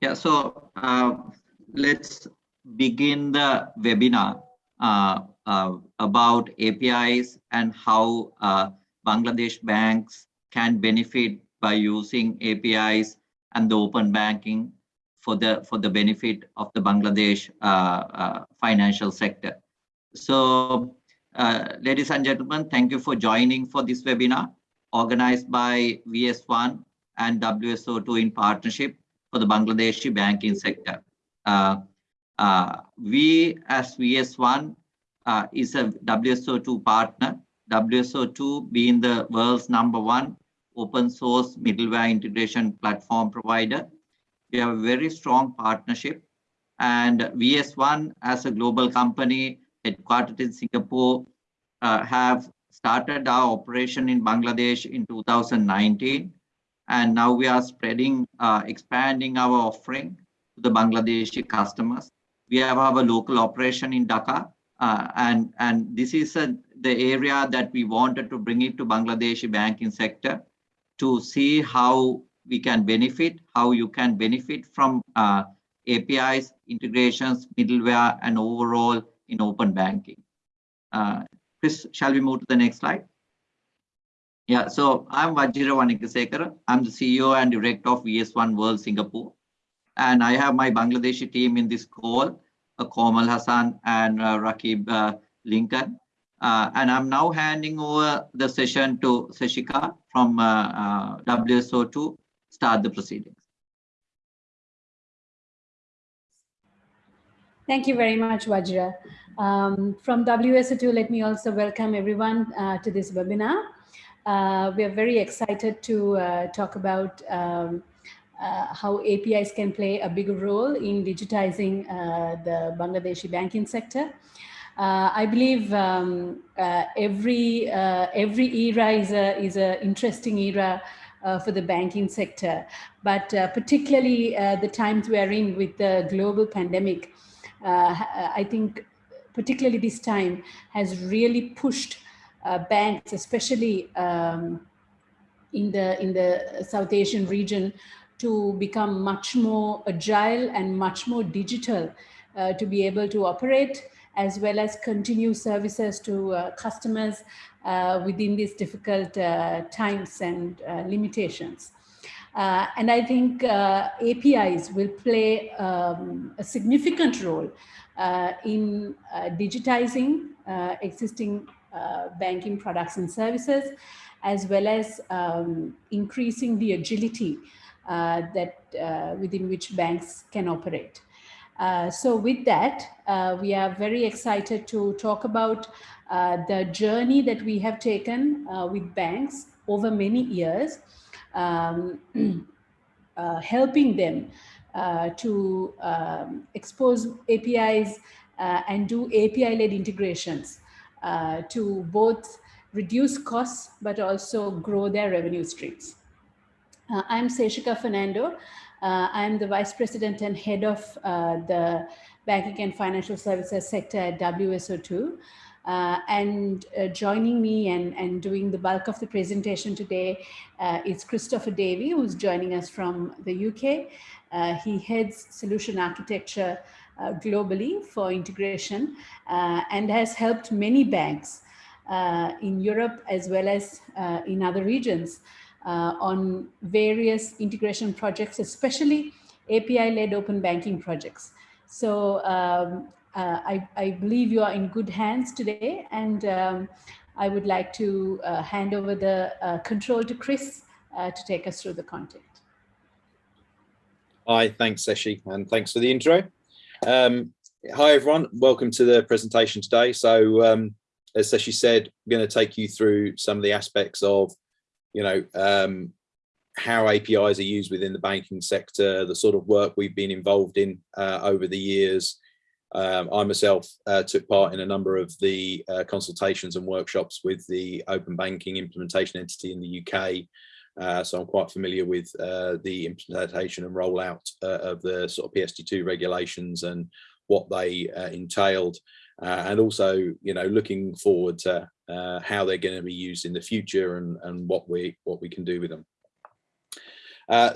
Yeah, so uh, let's begin the webinar uh, uh, about APIs and how uh, Bangladesh banks can benefit by using APIs and the open banking for the for the benefit of the Bangladesh uh, uh, financial sector. So, ladies and gentlemen, thank you for joining for this webinar organized by VS1 and WSO2 in partnership for the Bangladeshi banking sector. Uh, uh, we as VS1 uh, is a WSO2 partner, WSO2 being the world's number one open source middleware integration platform provider. We have a very strong partnership and VS1 as a global company headquartered in Singapore uh, have started our operation in Bangladesh in 2019 and now we are spreading, uh, expanding our offering to the Bangladeshi customers. We have our local operation in Dhaka, uh, and, and this is a, the area that we wanted to bring it to Bangladeshi banking sector to see how we can benefit, how you can benefit from uh, APIs, integrations, middleware, and overall in open banking. Uh, Chris, shall we move to the next slide? Yeah, so I'm Vajira Wanikasekara. I'm the CEO and director of VS1 World Singapore. And I have my Bangladeshi team in this call, uh, Komal Hassan and uh, Rakib uh, Lincoln. Uh, and I'm now handing over the session to Seshika from uh, uh, WSO to start the proceedings. Thank you very much, Vajra. Um, from WSO2, let me also welcome everyone uh, to this webinar. Uh, we are very excited to uh, talk about um, uh, how APIs can play a bigger role in digitizing uh, the Bangladeshi banking sector. Uh, I believe um, uh, every every era is a is a interesting era for the banking sector, but particularly the times we are in with the global pandemic, I think particularly this time has really pushed banks, especially um, in the in the South Asian region, to become much more agile and much more digital uh, to be able to operate as well as continue services to uh, customers uh, within these difficult uh, times and uh, limitations. and I think APIs will play um, a significant role in digitizing existing uh, banking products and services, as well as um, increasing the agility uh, that uh, within which banks can operate. Uh, so with that, uh, we are very excited to talk about uh, the journey that we have taken with banks over many years, um, helping them to um, expose APIs and do API-led integrations uh, to both reduce costs, but also grow their revenue streams. Uh, I'm Seshika Fernando. Uh, I'm the Vice President and Head of uh, the Banking and Financial Services sector at WSO2. Uh, and joining me and, and doing the bulk of the presentation today is Christopher Davey, who's joining us from the UK. he heads solution architecture uh, globally for integration uh, and has helped many banks uh, in Europe as well as in other regions on various integration projects, especially API-led open banking projects. So um, uh, I, I, believe you are in good hands today and um, I would like to uh, hand over the uh, control to Chris to take us through the content. Hi, thanks Seshi and thanks for the intro. Um, hi everyone, welcome to the presentation today. So um, as she said, I'm going to take you through some of the aspects of, you know, um, how APIs are used within the banking sector, the sort of work we've been involved in uh, over the years. Um, I myself uh, took part in a number of the uh, consultations and workshops with the open banking implementation entity in the UK uh, so I'm quite familiar with uh, the implementation and rollout uh, of the sort of PSD2 regulations and what they uh, entailed. Uh, and also, you know, looking forward to how they're going to be used in the future and, and what we what we can do with them.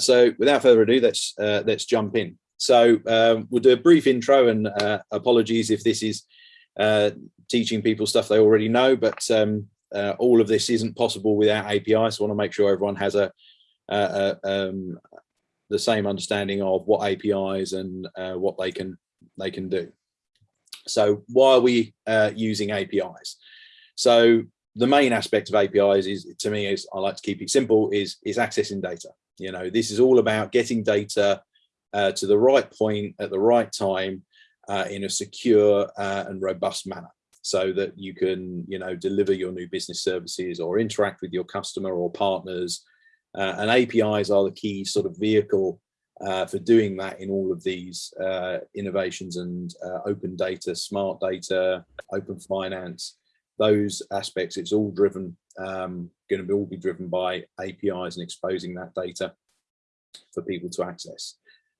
So without further ado, let's let's jump in. So um, we'll do a brief intro and apologies if this is uh, teaching people stuff they already know, but um, uh, all of this isn't possible without API. So I want to make sure everyone has a, a, um, the same understanding of what APIs and uh, what they can they can do. So why are we uh, using APIs? So the main aspect of APIs is to me is I like to keep it simple is is accessing data. You know, this is all about getting data uh, to the right point at the right time uh, in a secure uh, and robust manner so that you can, you know, deliver your new business services or interact with your customer or partners. Uh, and APIs are the key sort of vehicle uh, for doing that in all of these uh, innovations and open data, smart data, open finance, those aspects, it's all driven, um, going to be all be driven by APIs and exposing that data for people to access.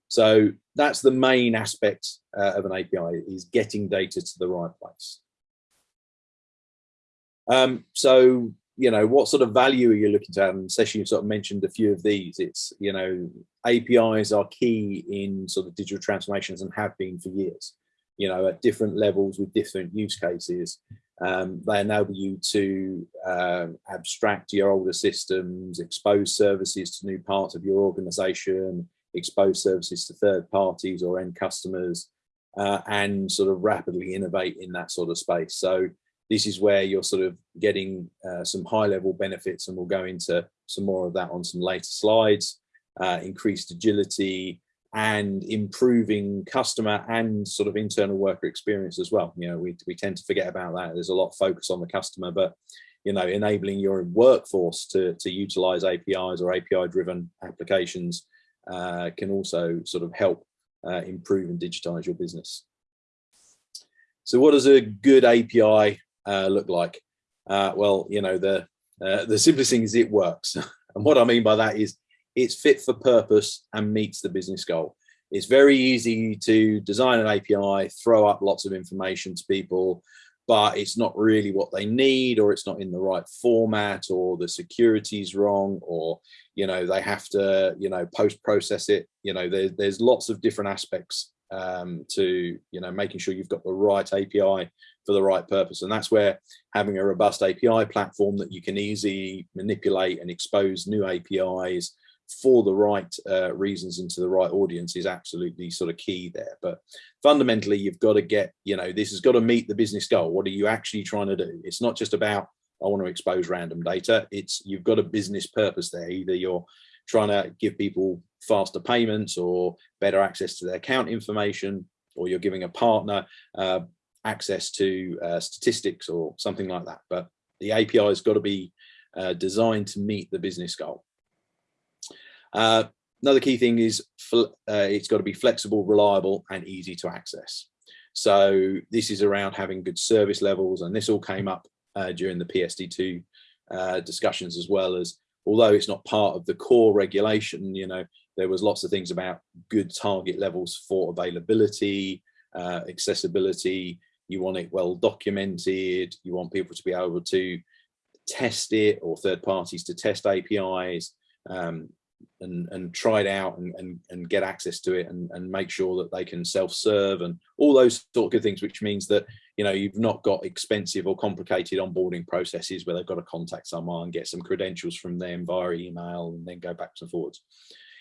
So that's the main aspect uh, of an API is getting data to the right place. Um, so, you know, what sort of value are you looking to have? And Seshi, you sort of mentioned a few of these. It's, you know, APIs are key in sort of digital transformations and have been for years, you know, at different levels with different use cases. Um, they enable you to um, abstract your older systems, expose services to new parts of your organization, expose services to third parties or end customers, uh, and sort of rapidly innovate in that sort of space. So this is where you're sort of getting uh, some high level benefits and we'll go into some more of that on some later slides, uh, increased agility, and improving customer and sort of internal worker experience as well. You know, we, we tend to forget about that. There's a lot of focus on the customer, but you know, enabling your workforce to, to utilize APIs or API driven applications uh, can also sort of help uh, improve and digitize your business. So what does a good API uh, look like? Uh, well, you know, the, uh, the simplest thing is it works. and what I mean by that is it's fit for purpose and meets the business goal. It's very easy to design an API, throw up lots of information to people, but it's not really what they need or it's not in the right format or the security's wrong or you know they have to you know post process it you know there, there's lots of different aspects um, to you know making sure you've got the right API for the right purpose and that's where having a robust API platform that you can easily manipulate and expose new APIs for the right uh, reasons and to the right audience is absolutely sort of key there. But fundamentally, you've got to get, you know, this has got to meet the business goal. What are you actually trying to do? It's not just about, I want to expose random data. It's you've got a business purpose there. Either you're trying to give people faster payments or better access to their account information, or you're giving a partner uh, access to uh, statistics or something like that. But the API has got to be uh, designed to meet the business goal. Uh, another key thing is uh, it's got to be flexible, reliable and easy to access. So this is around having good service levels and this all came up uh, during the PSD2 uh, discussions as well as although it's not part of the core regulation, you know, there was lots of things about good target levels for availability, uh, accessibility, you want it well documented, you want people to be able to test it or third parties to test APIs, um, and, and try it out and, and, and get access to it and, and make sure that they can self-serve and all those sort of good things, which means that, you know, you've not got expensive or complicated onboarding processes where they've got to contact someone, and get some credentials from them via email and then go backwards and forwards.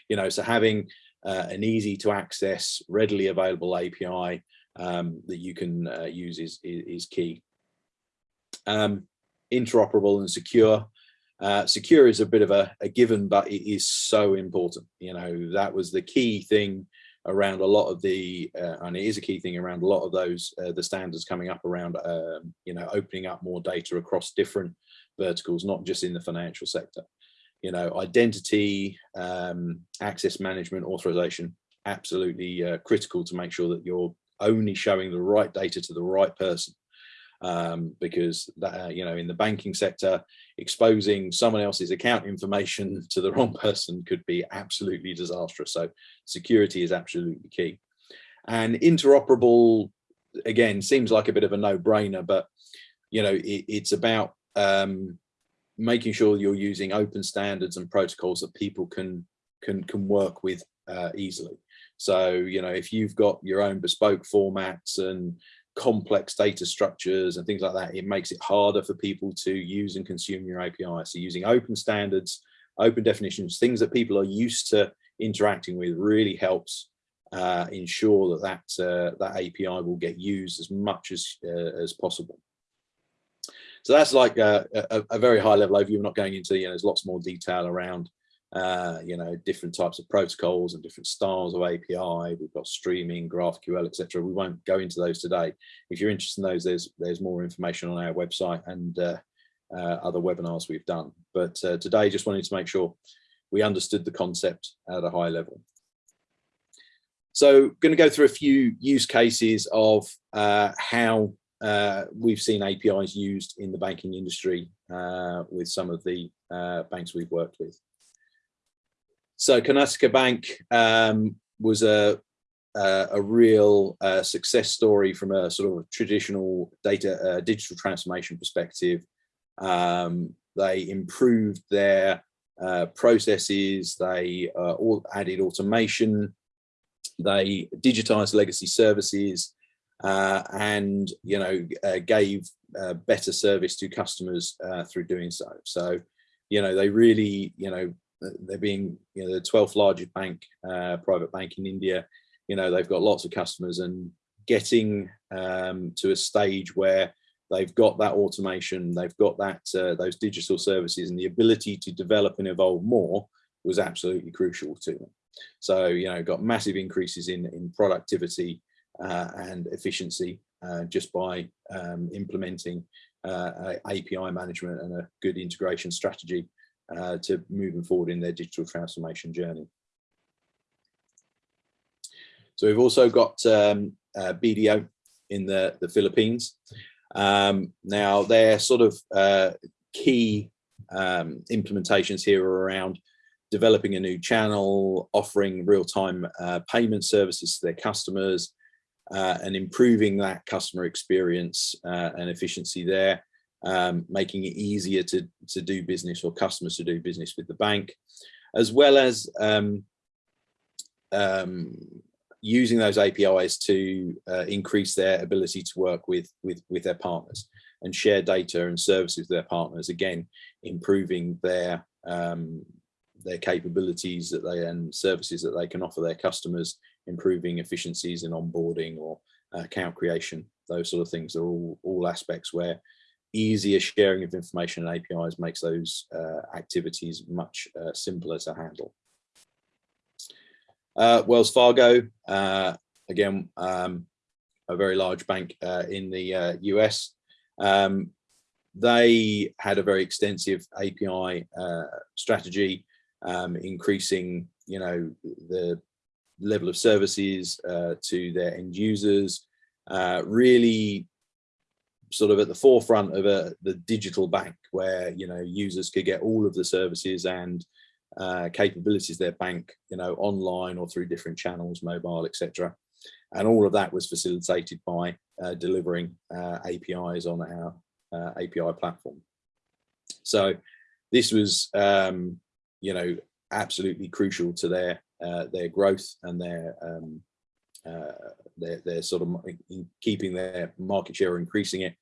You know, so having uh, an easy to access, readily available API um, that you can uh, use is, is, is key. Um, interoperable and secure. Uh, secure is a bit of a, a, given, but it is so important. You know, that was the key thing around a lot of the, uh, and it is a key thing around a lot of those, uh, the standards coming up around, um, you know, opening up more data across different verticals, not just in the financial sector. You know, identity, um, access management, authorization, absolutely uh, critical to make sure that you're only showing the right data to the right person um, because that, uh, you know in the banking sector exposing someone else's account information to the wrong person could be absolutely disastrous so security is absolutely key and interoperable again seems like a bit of a no-brainer but you know it, it's about um, making sure you're using open standards and protocols that people can can can work with uh, easily. So, you know, if you've got your own bespoke formats and complex data structures and things like that, it makes it harder for people to use and consume your API. So using open standards, open definitions, things that people are used to interacting with really helps uh, ensure that that, uh, that API will get used as much as, uh, as possible. So that's like a, a, a, very high level overview. We're not going into, you know, there's lots more detail around uh, you know, different types of protocols and different styles of API. We've got streaming, GraphQL, etc. We won't go into those today. If you're interested in those, there's there's more information on our website and uh, uh, other webinars we've done. But uh, today, just wanted to make sure we understood the concept at a high level. So, going to go through a few use cases of uh, how uh, we've seen APIs used in the banking industry with some of the banks we've worked with. So Karnataka Bank um, was a, a, a real uh, success story from a sort of traditional data uh, digital transformation perspective. Um, they improved their uh, processes, they uh, all added automation, they digitized legacy services, uh, and you know uh, gave better service to customers through doing so. So you know they really you know they're being you know the 12th largest bank uh, private bank in India. You know they've got lots of customers and getting um, to a stage where they've got that automation they've got that uh, those digital services and the ability to develop and evolve more was absolutely crucial to them. So you know got massive increases in in productivity uh, and efficiency uh, just by um, implementing uh, API management and a good integration strategy uh, to moving forward in their digital transformation journey. So we've also got um, uh, BDO in the, the Philippines. Um, now their sort of uh, key um, implementations here are around developing a new channel, offering real-time uh, payment services to their customers, uh, and improving that customer experience uh, and efficiency there um, making it easier to, to do business or customers to do business with the bank, as well as um, um, using those APIs to uh, increase their ability to work with, with, with their partners and share data and services with their partners, again, improving their, um, their capabilities that they and services that they can offer their customers, improving efficiencies in onboarding or account creation, those sort of things are all, all aspects where easier sharing of information and APIs makes those uh, activities much uh, simpler to handle. Uh, Wells Fargo, uh, again, um, a very large bank uh, in the US. Uh, um, they had a very extensive API strategy, um, increasing, you know, the level of services to their end users, really sort of at the forefront of a, the digital bank where you know users could get all of the services and uh, capabilities their bank you know online or through different channels mobile etc and all of that was facilitated by uh, delivering uh, apis on our uh, api platform. So this was um, you know absolutely crucial to their uh, their growth and their um, uh, they're, they're sort of keeping their market share or increasing it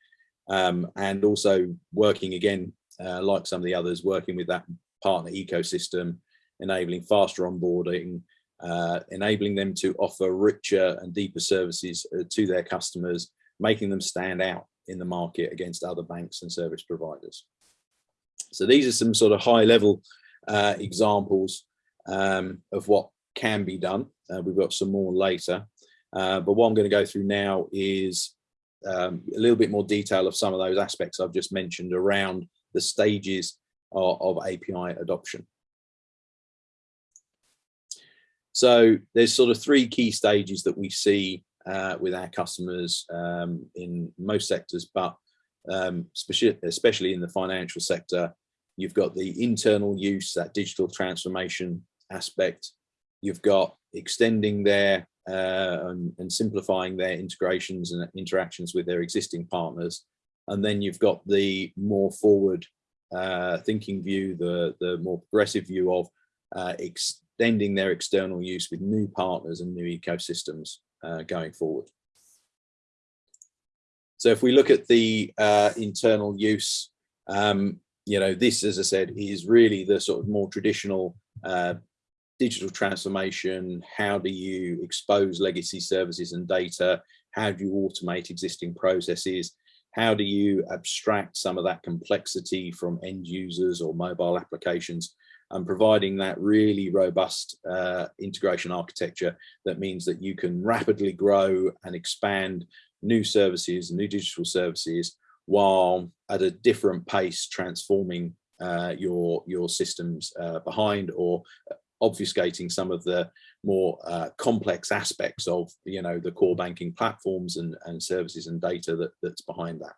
um, and also working again uh, like some of the others working with that partner ecosystem enabling faster onboarding uh, enabling them to offer richer and deeper services uh, to their customers making them stand out in the market against other banks and service providers. So these are some sort of high level uh, examples um, of what can be done uh, we've got some more later uh, but what I'm going to go through now is um, a little bit more detail of some of those aspects I've just mentioned around the stages of, of API adoption. So there's sort of three key stages that we see uh, with our customers um, in most sectors, but um, especially, especially in the financial sector, you've got the internal use, that digital transformation aspect. You've got extending their uh, and, and, simplifying their integrations and interactions with their existing partners. And then you've got the more forward uh, thinking view, the, the more progressive view of uh, extending their external use with new partners and new ecosystems uh, going forward. So if we look at the uh, internal use, um, you know, this, as I said, is really the sort of more traditional uh, digital transformation. How do you expose legacy services and data? How do you automate existing processes? How do you abstract some of that complexity from end users or mobile applications and providing that really robust uh, integration architecture that means that you can rapidly grow and expand new services, new digital services, while at a different pace transforming uh, your your systems uh, behind or obfuscating some of the more uh, complex aspects of you know the core banking platforms and, and services and data that, that's behind that.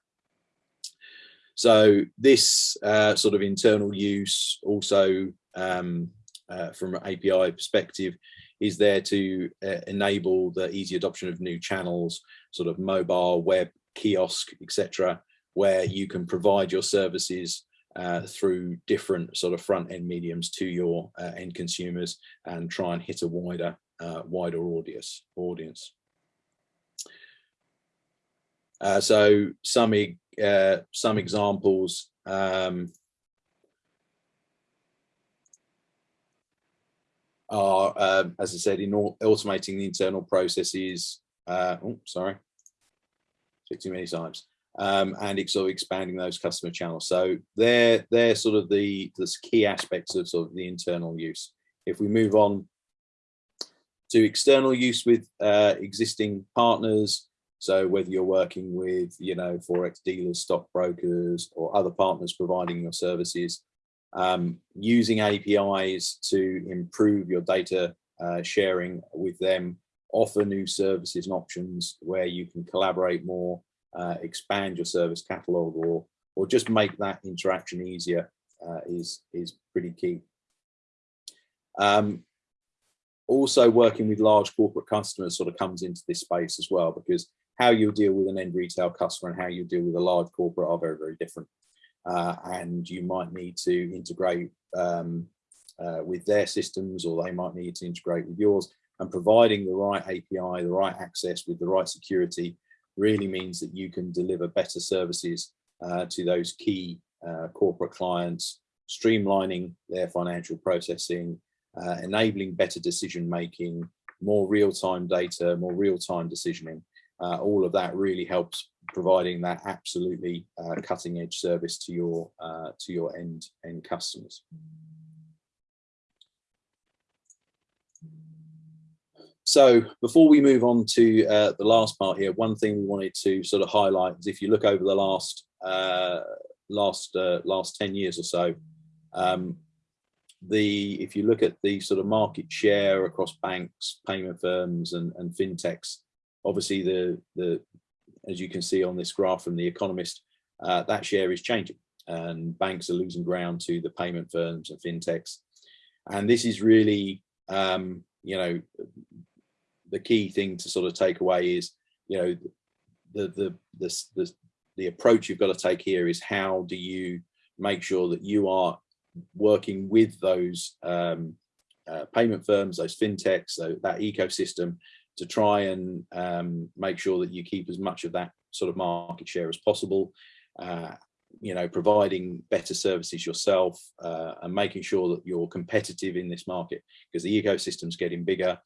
So this uh, sort of internal use also um, uh, from an API perspective is there to uh, enable the easy adoption of new channels, sort of mobile, web, kiosk, etc., where you can provide your services uh, through different sort of front end mediums to your uh, end consumers and try and hit a wider uh, wider audience audience. Uh, so some uh, some examples um, are, um, as I said, in automating the internal processes. Uh, oh, sorry, too many times um, and sort of expanding those customer channels. So they're they're sort of the the key aspects of sort of the internal use. If we move on to external use with uh, existing partners, so whether you're working with you know forex dealers, stockbrokers, or other partners providing your services, um, using APIs to improve your data uh, sharing with them, offer new services and options where you can collaborate more uh, expand your service catalog or or just make that interaction easier uh, is is pretty key. Um, also working with large corporate customers sort of comes into this space as well because how you deal with an end retail customer and how you deal with a large corporate are very very different uh, and you might need to integrate um, uh, with their systems or they might need to integrate with yours and providing the right API, the right access with the right security really means that you can deliver better services uh, to those key uh, corporate clients, streamlining their financial processing, uh, enabling better decision making, more real-time data, more real-time decisioning. Uh, all of that really helps providing that absolutely uh, cutting edge service to your uh, to your end end customers. So before we move on to uh, the last part here, one thing we wanted to sort of highlight is if you look over the last uh, last uh, last 10 years or so, um, the if you look at the sort of market share across banks, payment firms and, and fintechs, obviously the, the as you can see on this graph from The Economist, uh, that share is changing and banks are losing ground to the payment firms and fintechs. And this is really, um, you know, the key thing to sort of take away is, you know, the the the the, the approach you've got to take here is how do you make sure that you are working with those um, uh, payment firms, those fintechs, so that ecosystem to try and um, make sure that you keep as much of that sort of market share as possible. Uh, you know, providing better services yourself uh, and making sure that you're competitive in this market because the ecosystem's getting bigger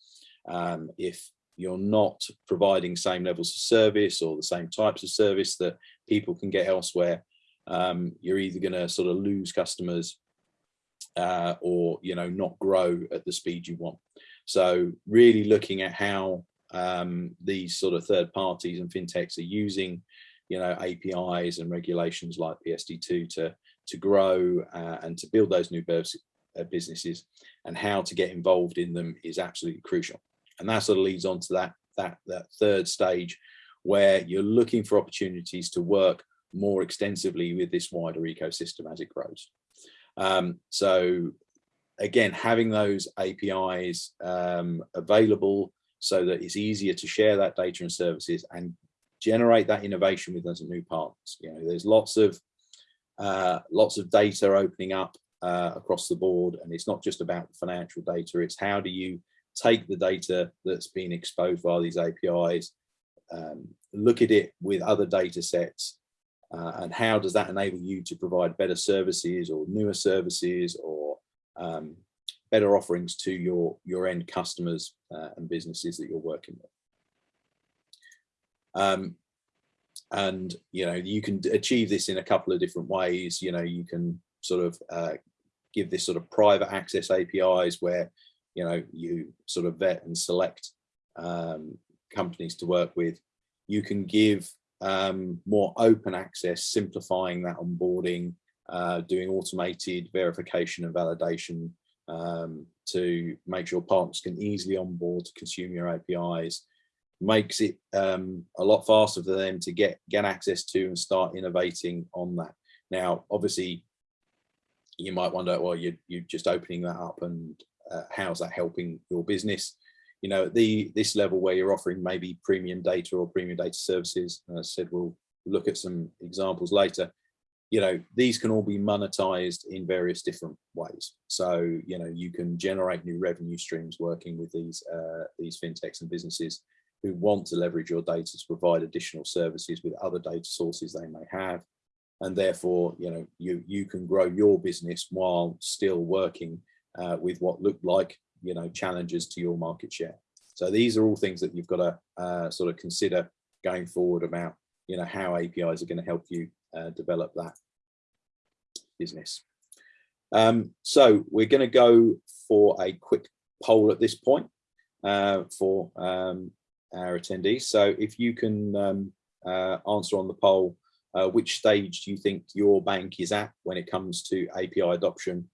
um, if you're not providing same levels of service or the same types of service that people can get elsewhere, um, you're either going to sort of lose customers uh, or you know not grow at the speed you want. So really looking at how um, these sort of third parties and fintechs are using you know APIs and regulations like PSD2 to to grow uh, and to build those new uh, businesses and how to get involved in them is absolutely crucial. And that sort of leads on to that, that, that third stage where you're looking for opportunities to work more extensively with this wider ecosystem as it grows. Um, so again, having those APIs um, available so that it's easier to share that data and services and generate that innovation with those new partners. You know, there's lots of uh, lots of data opening up uh, across the board. And it's not just about financial data, it's how do you take the data that's been exposed via these APIs, um, look at it with other data sets, uh, and how does that enable you to provide better services or newer services or um, better offerings to your, your end customers uh, and businesses that you're working with. Um, and, you know, you can achieve this in a couple of different ways. You know, you can sort of uh, give this sort of private access APIs where, you know, you sort of vet and select um, companies to work with. You can give um, more open access, simplifying that onboarding, uh, doing automated verification and validation um, to make sure partners can easily onboard to consume your APIs, makes it um, a lot faster for them to get, get access to and start innovating on that. Now, obviously, you might wonder, well, you're, you're just opening that up and uh, how's that helping your business? You know, at the this level where you're offering maybe premium data or premium data services, I said, we'll look at some examples later you know, these can all be monetized in various different ways. So, you know, you can generate new revenue streams working with these, uh, these fintechs and businesses who want to leverage your data to provide additional services with other data sources they may have. And therefore, you know, you, you can grow your business while still working uh, with what looked like, you know, challenges to your market share. So these are all things that you've got to uh, sort of consider going forward about, you know, how APIs are going to help you uh, develop that business. Um, so we're going to go for a quick poll at this point uh, for um, our attendees. So if you can um, uh, answer on the poll, uh, which stage do you think your bank is at when it comes to API adoption,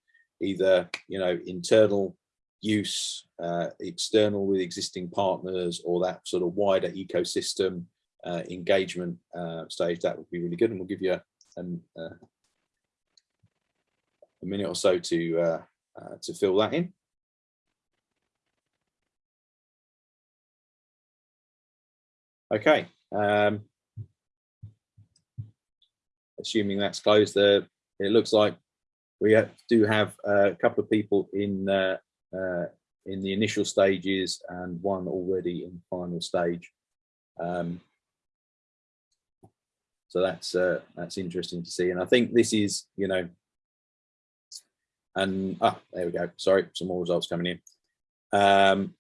either you know internal use, uh, external with existing partners, or that sort of wider ecosystem uh, engagement uh, stage, that would be really good. And we'll give you a, a, a minute or so to uh, uh, to fill that in. Okay. Um, assuming that's closed, there uh, it looks like we have, do have a couple of people in uh, uh, in the initial stages and one already in final stage. Um, so that's uh, that's interesting to see, and I think this is you know and ah, there we go. Sorry, some more results coming in. Um,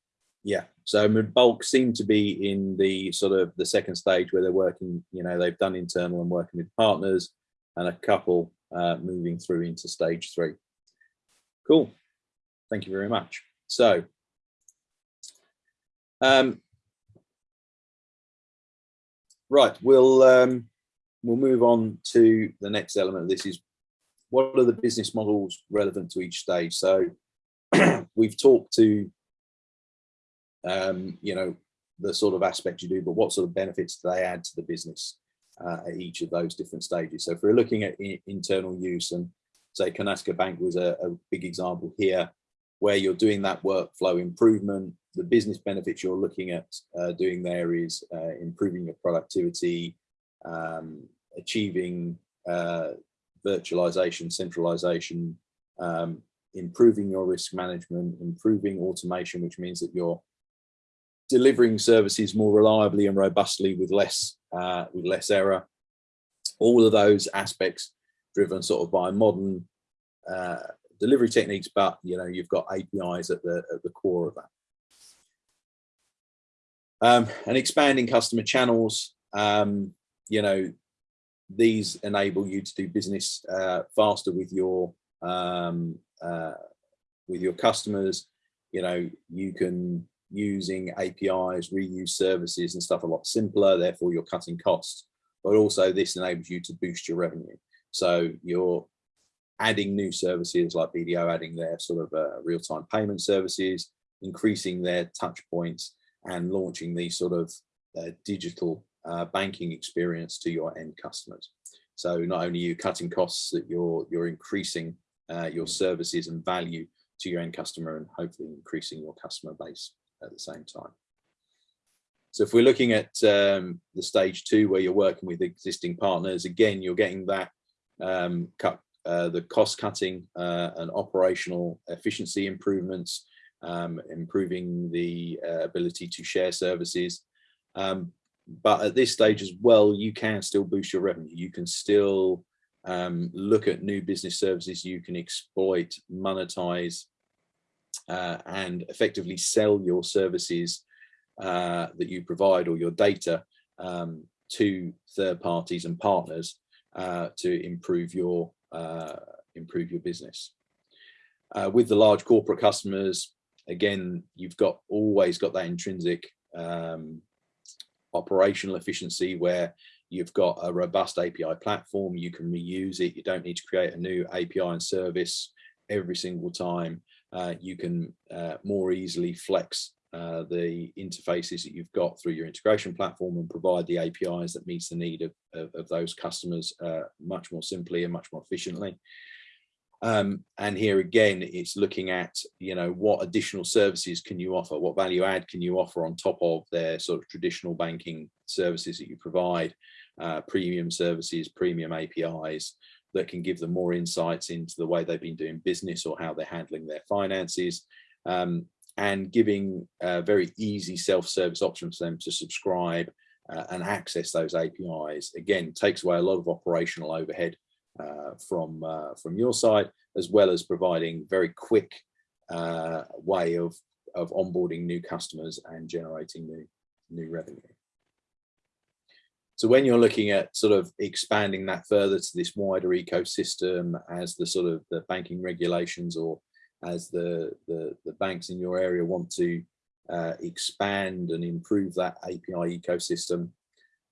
yeah, so bulk seem to be in the sort of the second stage where they're working, you know, they've done internal and working with partners and a couple uh, moving through into stage three. Cool. Thank you very much. So, um, right, we'll um, we'll move on to the next element. This is what are the business models relevant to each stage? So we've talked to, um, you know, the sort of aspects you do, but what sort of benefits do they add to the business uh, at each of those different stages? So if we're looking at internal use and say Karnataka Bank was a, a big example here, where you're doing that workflow improvement, the business benefits you're looking at uh, doing there is uh, improving your productivity, um, achieving uh, virtualization, centralization, um, improving your risk management, improving automation, which means that you're delivering services more reliably and robustly with less uh, with less error. All of those aspects driven sort of by modern uh, delivery techniques, but you know you've got APIs at the at the core of that. Um, and expanding customer channels, um, you know, these enable you to do business uh, faster with your um, uh, with your customers. You know, you can using APIs, reuse services and stuff a lot simpler, therefore you're cutting costs. But also this enables you to boost your revenue. So you're adding new services like BDO, adding their sort of uh, real-time payment services, increasing their touch points and launching these sort of uh, digital uh, banking experience to your end customers. So not only you cutting costs, that you're you're increasing uh, your services and value to your end customer and hopefully increasing your customer base at the same time. So if we're looking at um, the stage two where you're working with existing partners, again, you're getting that um, cut uh, the cost cutting uh, and operational efficiency improvements, um, improving the uh, ability to share services. Um, but at this stage as well, you can still boost your revenue. You can still um, look at new business services you can exploit, monetize, uh, and effectively sell your services uh, that you provide or your data um, to third parties and partners uh, to improve your uh, improve your business. Uh, with the large corporate customers, again, you've got always got that intrinsic um, operational efficiency where you've got a robust API platform, you can reuse it, you don't need to create a new API and service every single time. Uh, you can uh, more easily flex uh, the interfaces that you've got through your integration platform and provide the APIs that meets the need of, of, of those customers uh, much more simply and much more efficiently. Um, and here again, it's looking at, you know, what additional services can you offer? What value add can you offer on top of their sort of traditional banking services that you provide, uh, premium services, premium APIs that can give them more insights into the way they've been doing business or how they're handling their finances. Um, and giving uh, very easy self-service options for them to subscribe uh, and access those APIs. Again, takes away a lot of operational overhead uh, from uh, from your side, as well as providing very quick uh, way of of onboarding new customers and generating new new revenue. So when you're looking at sort of expanding that further to this wider ecosystem as the sort of the banking regulations or as the, the, the banks in your area want to uh, expand and improve that API ecosystem,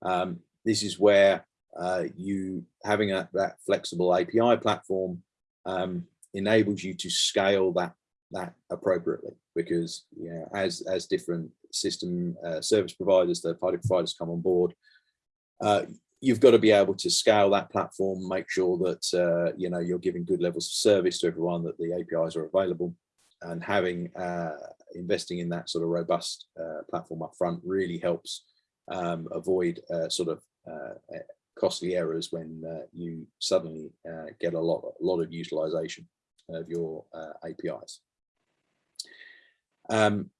um, this is where uh, you having a, that flexible API platform um, enables you to scale that that appropriately because you know, as as different system uh, service providers, third party providers come on board, uh, you've got to be able to scale that platform, make sure that uh, you know you're giving good levels of service to everyone, that the APIs are available, and having uh, investing in that sort of robust uh, platform up front really helps um, avoid uh, sort of costly errors when you suddenly get a lot, a lot of utilization of your APIs. Um,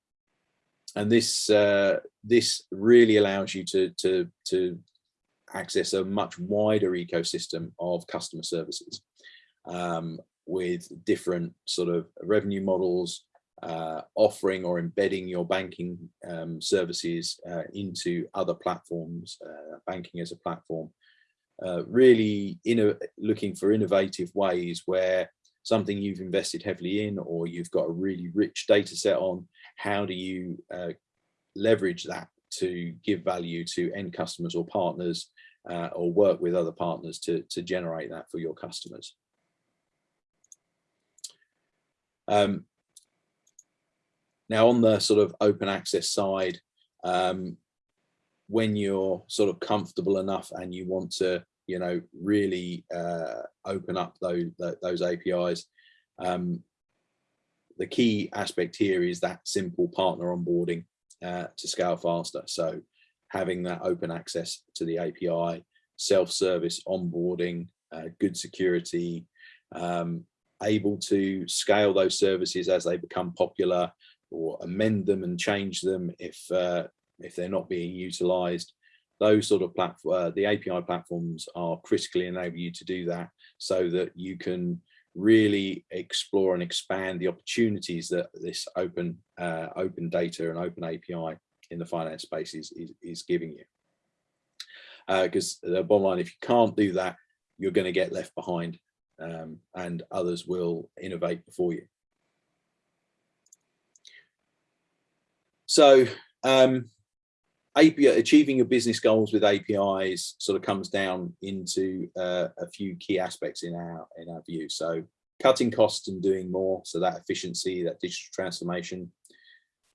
and this uh, this really allows you to to to access a much wider ecosystem of customer services um, with different sort of revenue models, uh, offering or embedding your banking um, services uh, into other platforms, uh, banking as a platform, uh, really looking for innovative ways where something you've invested heavily in or you've got a really rich data set on, how do you uh, leverage that to give value to end customers or partners uh, or work with other partners to, to generate that for your customers. Um, now on the sort of open access side, um, when you're sort of comfortable enough and you want to you know, really uh, open up those, those APIs. Um, the key aspect here is that simple partner onboarding uh, to scale faster. So having that open access to the API, self-service onboarding, uh, good security, um, able to scale those services as they become popular or amend them and change them if uh, if they're not being utilized. Those sort of platform, uh, the API platforms are critically enable you to do that so that you can really explore and expand the opportunities that this open uh, open data and open API in the finance space is, is, is giving you. Because uh, the bottom line, if you can't do that, you're going to get left behind um, and others will innovate before you. So um, API, achieving your business goals with APIs sort of comes down into uh, a few key aspects in our in our view. So cutting costs and doing more, so that efficiency, that digital transformation,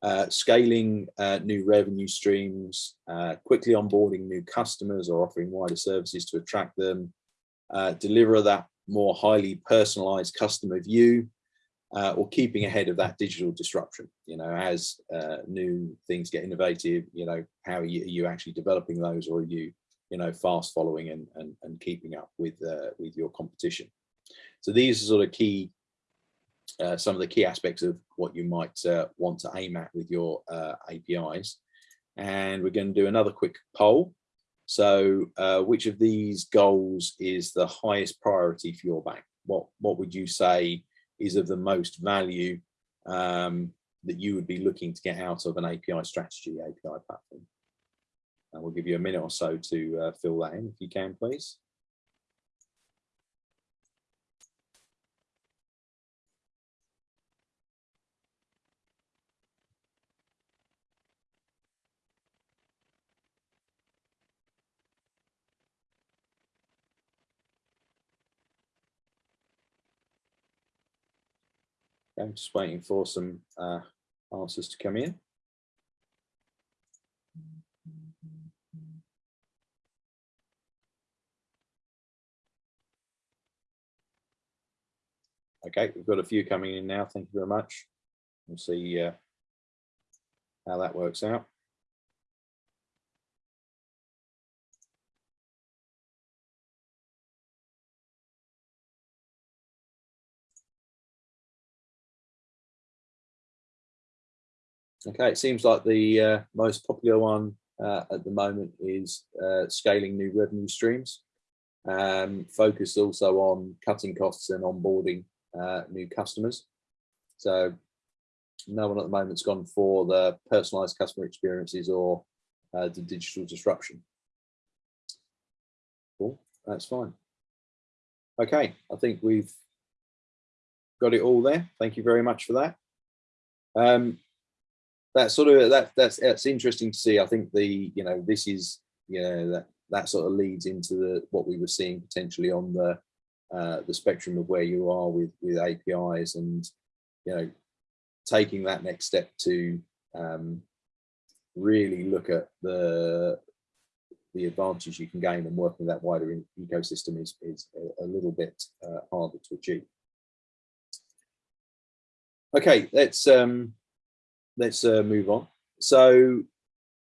uh, scaling uh, new revenue streams, uh, quickly onboarding new customers or offering wider services to attract them, uh, deliver that more highly personalized customer view, uh, or keeping ahead of that digital disruption, you know, as uh, new things get innovative, you know, how are you, are you, actually developing those or are you, you know, fast following and, and, and keeping up with, with your competition? So these are sort of key, uh, some of the key aspects of what you might uh, want to aim at with your uh, APIs. And we're going to do another quick poll. So uh, which of these goals is the highest priority for your bank? What, what would you say is of the most value um, that you would be looking to get out of an API strategy, API platform? And we'll give you a minute or so to uh, fill that in if you can, please. I'm just waiting for some uh, answers to come in. Okay, we've got a few coming in now. Thank you very much. We'll see uh, how that works out. Okay, it seems like the uh, most popular one uh, at the moment is uh, scaling new revenue streams, um, focused also on cutting costs and onboarding uh, new customers. So no one at the moment's gone for the personalized customer experiences or uh, the digital disruption. Cool, that's fine. Okay, I think we've got it all there. Thank you very much for that. Um, that sort of that that's that's interesting to see. I think the you know this is you know that that sort of leads into the what we were seeing potentially on the uh, the spectrum of where you are with with APIs and you know taking that next step to um, really look at the the advantage you can gain and working with that wider ecosystem is is a, little bit uh, harder to achieve. Okay, let's um, let's uh, move on. So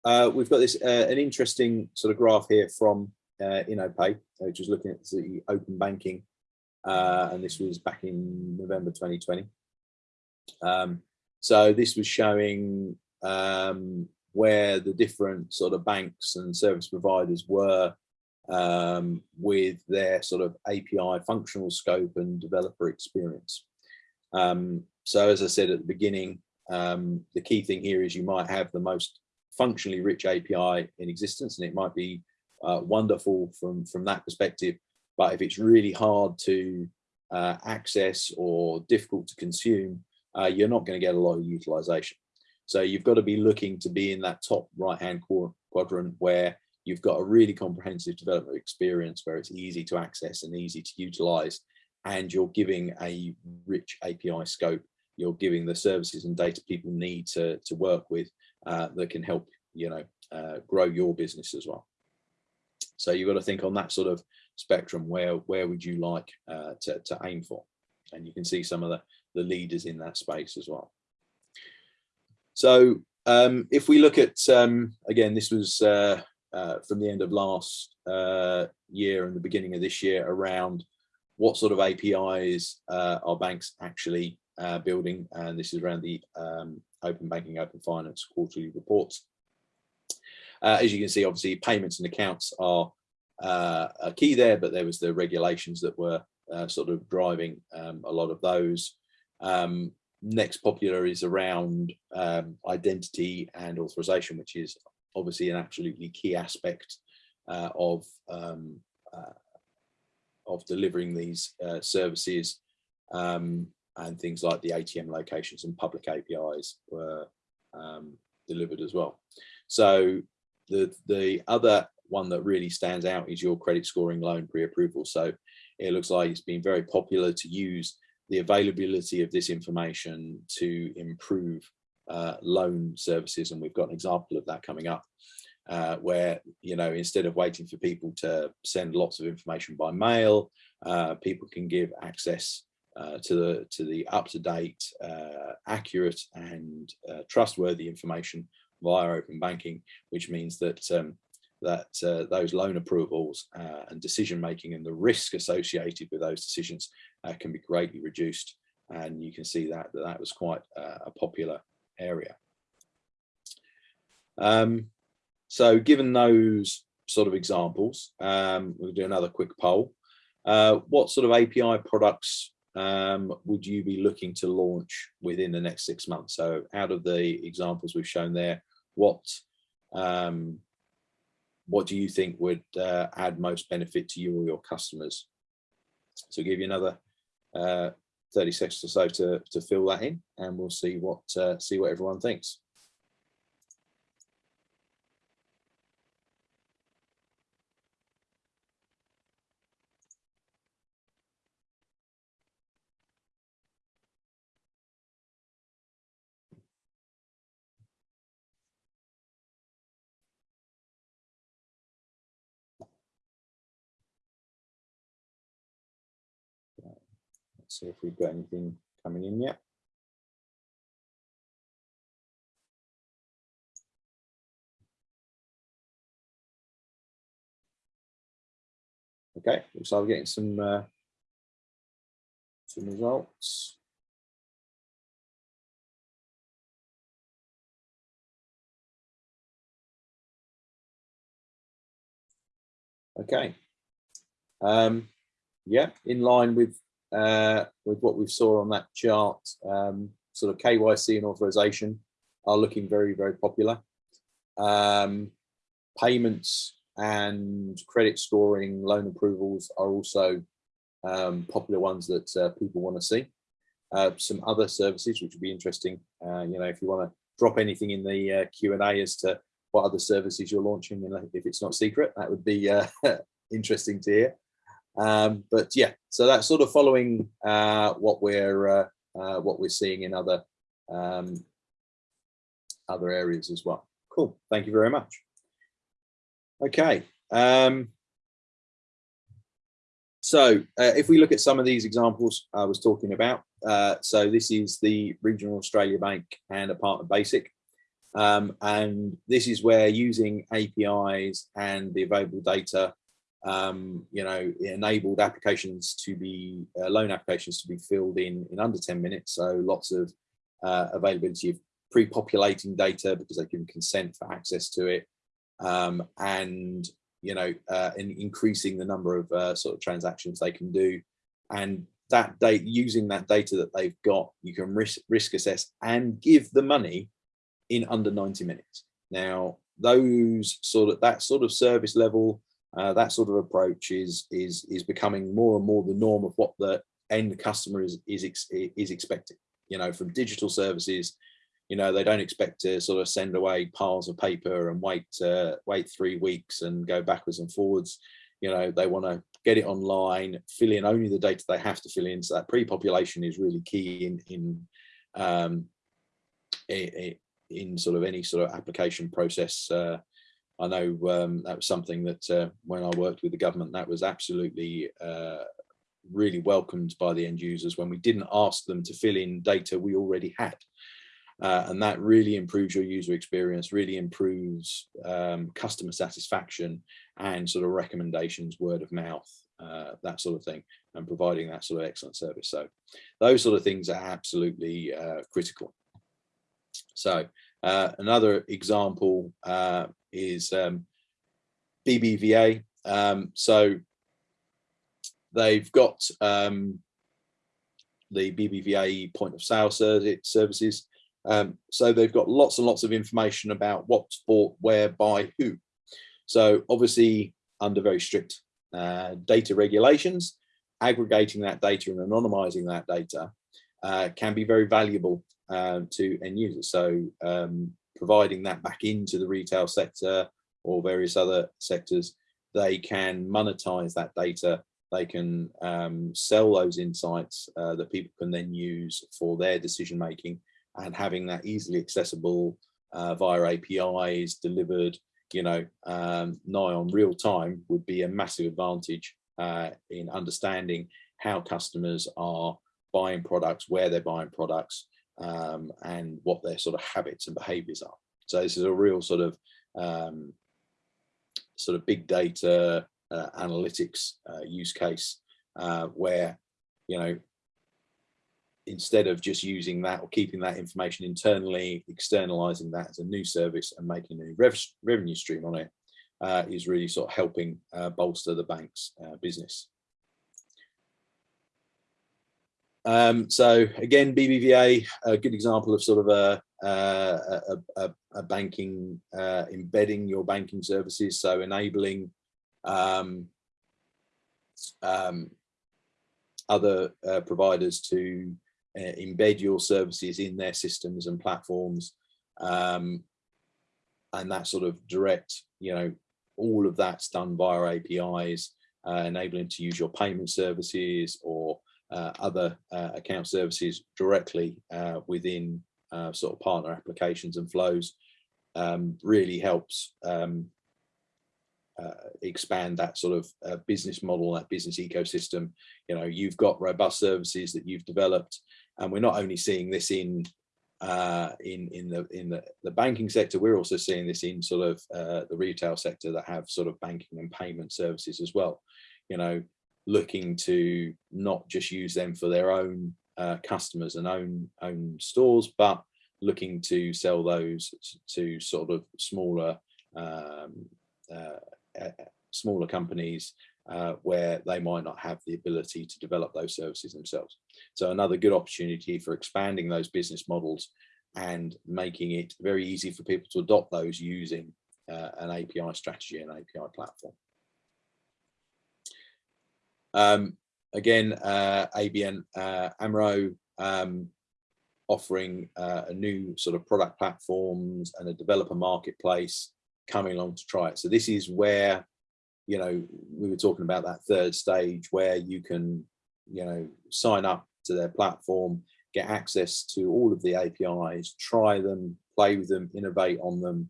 uh, we've got this uh, an interesting sort of graph here from uh, InnoPay, which is looking at the open banking, uh, and this was back in November 2020. Um, so this was showing um, where the different sort of banks and service providers were um, with their sort of API functional scope and developer experience. Um, so as I said at the beginning, um, the key thing here is you might have the most functionally rich API in existence, and it might be uh, wonderful from, from that perspective. But if it's really hard to uh, access or difficult to consume, uh, you're not going to get a lot of utilization. So you've got to be looking to be in that top right-hand quadrant where you've got a really comprehensive development experience where it's easy to access and easy to utilize, and you're giving a rich API scope you're giving the services and data people need to, to work with uh, that can help, you know, uh, grow your business as well. So you've got to think on that sort of spectrum, where, where would you like uh, to, to aim for? And you can see some of the, the leaders in that space as well. So um, if we look at, um, again, this was uh, uh, from the end of last uh, year and the beginning of this year around what sort of APIs uh, are banks actually uh, building, and this is around the um, Open Banking, Open Finance quarterly reports. Uh, as you can see, obviously, payments and accounts are uh, a key there, but there was the regulations that were uh, sort of driving um, a lot of those. Um, next popular is around um, identity and authorization, which is obviously an absolutely key aspect uh, of um, of delivering these services um, and things like the ATM locations and public APIs were um, delivered as well. So the, the other one that really stands out is your credit scoring loan pre-approval. So it looks like it's been very popular to use the availability of this information to improve uh, loan services. And we've got an example of that coming up uh, where, you know, instead of waiting for people to send lots of information by mail, uh, people can give access uh, to the to the up-to-date, uh, accurate and uh, trustworthy information via open banking, which means that um, that uh, those loan approvals uh, and decision making and the risk associated with those decisions can be greatly reduced. And you can see that that, that was quite a popular area. Um, so given those sort of examples, um, we'll do another quick poll. What sort of API products um, would you be looking to launch within the next six months? So out of the examples we've shown there, what um, what do you think would uh, add most benefit to you or your customers? So give you another uh, 30 seconds or so to, to fill that in and we'll see what uh, see what everyone thinks. See if we've got anything coming in yet. Okay, looks like we're getting some uh, some results. Okay. Um, yeah, in line with uh, with what we saw on that chart, um, sort of KYC and authorization are looking very, very popular. Um, payments and credit scoring, loan approvals are also um, popular ones that uh, people want to see. Uh, some other services which would be interesting, uh, you know, if you want to drop anything in the uh, Q&A as to what other services you're launching, and if it's not secret, that would be uh, interesting to hear. Um, but yeah, so that's sort of following uh, what we're uh, uh, what we're seeing in other um, other areas as well. Cool. Thank you very much. Okay. Um, so uh, if we look at some of these examples I was talking about, uh, so this is the Regional Australia Bank and a partner Basiq. Um, and this is where using APIs and the available data um, you know, it enabled applications to be, uh, loan applications to be filled in in under 10 minutes. So lots of uh, availability of pre-populating data because they can consent for access to it. Um, and, you know, uh, in increasing the number of uh, sort of transactions they can do. And that data, using that data that they've got, you can risk, risk assess and give the money in under 90 minutes. Now, those sort of, that sort of service level, uh, that sort of approach is is is becoming more and more the norm of what the end customer is is is expecting. You know, from digital services, you know, they don't expect to sort of send away piles of paper and wait uh, wait three weeks and go backwards and forwards. You know, they want to get it online, fill in only the data they have to fill in. So that pre-population is really key in in um, in sort of any sort of application process uh, I know um, that was something that uh, when I worked with the government, that was absolutely uh, really welcomed by the end users when we didn't ask them to fill in data we already had. Uh, and that really improves your user experience, really improves um, customer satisfaction and sort of recommendations, word of mouth, uh, that sort of thing, and providing that sort of excellent service. So those sort of things are absolutely uh, critical. So uh, another example is um, BBVA. Um, so they've got um, the BBVA point of sale services. Um, so they've got lots and lots of information about what's bought where by who. So obviously under very strict uh, data regulations, aggregating that data and anonymizing that data uh, can be very valuable uh, to end users. So um, providing that back into the retail sector or various other sectors, they can monetize that data. They can um, sell those insights uh, that people can then use for their decision making and having that easily accessible uh, via APIs delivered, you know, um, nigh on real time would be a massive advantage uh, in understanding how customers are buying products, where they're buying products, um, and what their sort of habits and behaviors are. So this is a real sort of um, sort of big data uh, analytics uh, use case uh, where you know, instead of just using that or keeping that information internally, externalizing that as a new service and making a rev revenue stream on it, uh, is really sort of helping uh, bolster the bank's uh, business. Um, so again, BBVA, a good example of sort of a, a, a, a banking, uh, embedding your banking services, so enabling um, um, other uh, providers to uh, embed your services in their systems and platforms um, and that sort of direct, you know, all of that's done via APIs, uh, enabling to use your payment services or other uh, account services directly uh, within uh, sort of partner applications and flows um, really helps um, uh, expand that sort of business model, that business ecosystem. You know, you've got robust services that you've developed, and we're not only seeing this in uh, in in the in the, the banking sector, we're also seeing this in sort of uh, the retail sector that have sort of banking and payment services as well. You know, looking to not just use them for their own uh, customers and own own stores, but looking to sell those to sort of smaller um, uh, smaller companies uh, where they might not have the ability to develop those services themselves. So another good opportunity for expanding those business models and making it very easy for people to adopt those using uh, an API strategy and API platform. Um, again, uh, ABN uh, AMRO um, offering uh, a new sort of product platforms and a developer marketplace coming along to try it. So this is where, you know, we were talking about that third stage where you can, you know, sign up to their platform, get access to all of the APIs, try them, play with them, innovate on them,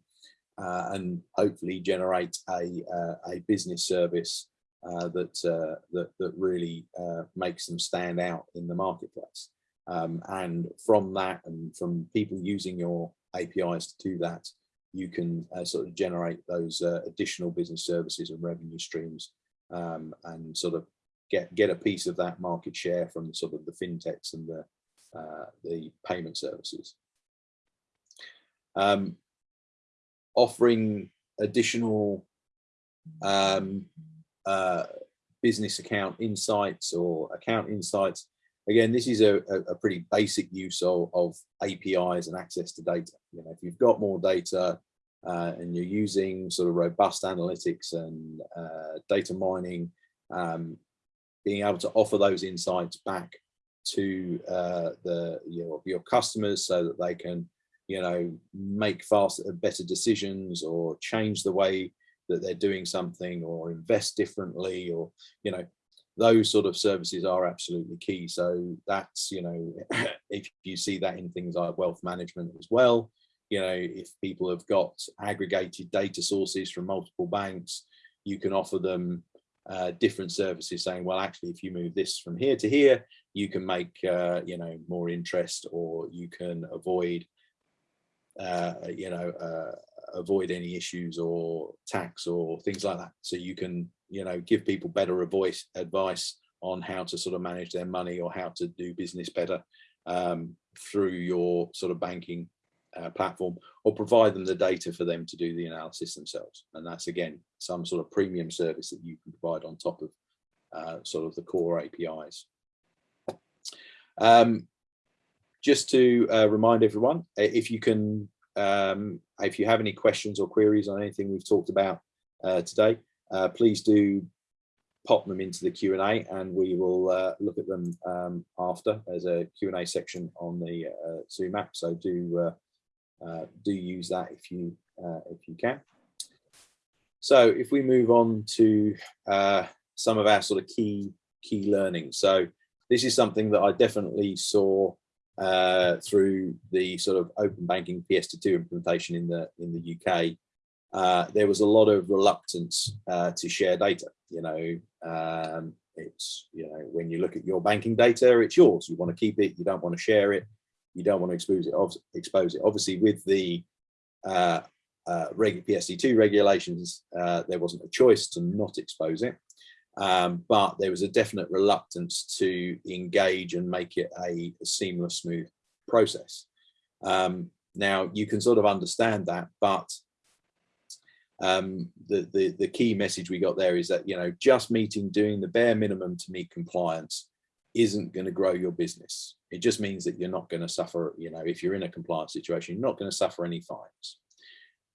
uh, and hopefully generate a, uh, a business service uh, that, uh, that, that really uh, makes them stand out in the marketplace. Um, and from that and from people using your APIs to do that, you can uh, sort of generate those uh, additional business services and revenue streams um, and sort of get get a piece of that market share from sort of the fintechs and the uh, the payment services. Um, offering additional um, uh, business account insights or account insights. Again, this is a, a, pretty basic use of, of, APIs and access to data. You know, if you've got more data uh, and you're using sort of robust analytics and uh, data mining, um, being able to offer those insights back to uh, the your, your customers so that they can you know make faster better decisions or change the way that they're doing something or invest differently or you know those sort of services are absolutely key. So that's you know if you see that in things like wealth management as well you know if people have got aggregated data sources from multiple banks you can offer them uh, different services saying well actually if you move this from here to here you can make uh, you know more interest or you can avoid uh, you know uh, avoid any issues or tax or things like that. So you can, you know, give people better voice advice on how to sort of manage their money or how to do business better um, through your sort of banking uh, platform or provide them the data for them to do the analysis themselves. And that's again, some sort of premium service that you can provide on top of uh, sort of the core APIs. Um, just to uh, remind everyone, if you can um, if you have any questions or queries on anything we've talked about uh, today, uh, please do pop them into the Q&A and we will uh, look at them um, after. There's a Q&A section on the uh, Zoom app, so do uh, uh, do use that if you if you can. So if we move on to some of our sort of key key learnings. So this is something that I definitely saw uh, through the sort of open banking PSD2 implementation in the in the UK, uh, there was a lot of reluctance uh, to share data. You know, um, it's you know when you look at your banking data, it's yours. You want to keep it. You don't want to share it. You don't want to expose it. Expose it. Obviously, with the uh, uh, reg PSD2 regulations, uh, there wasn't a choice to not expose it. Um, but there was a definite reluctance to engage and make it a, a seamless, smooth process. Um, now you can sort of understand that, but um, the, the, the key message we got there is that, you know, just meeting, doing the bare minimum to meet compliance isn't going to grow your business. It just means that you're not going to suffer, you know, if you're in a compliance situation, you're not going to suffer any fines.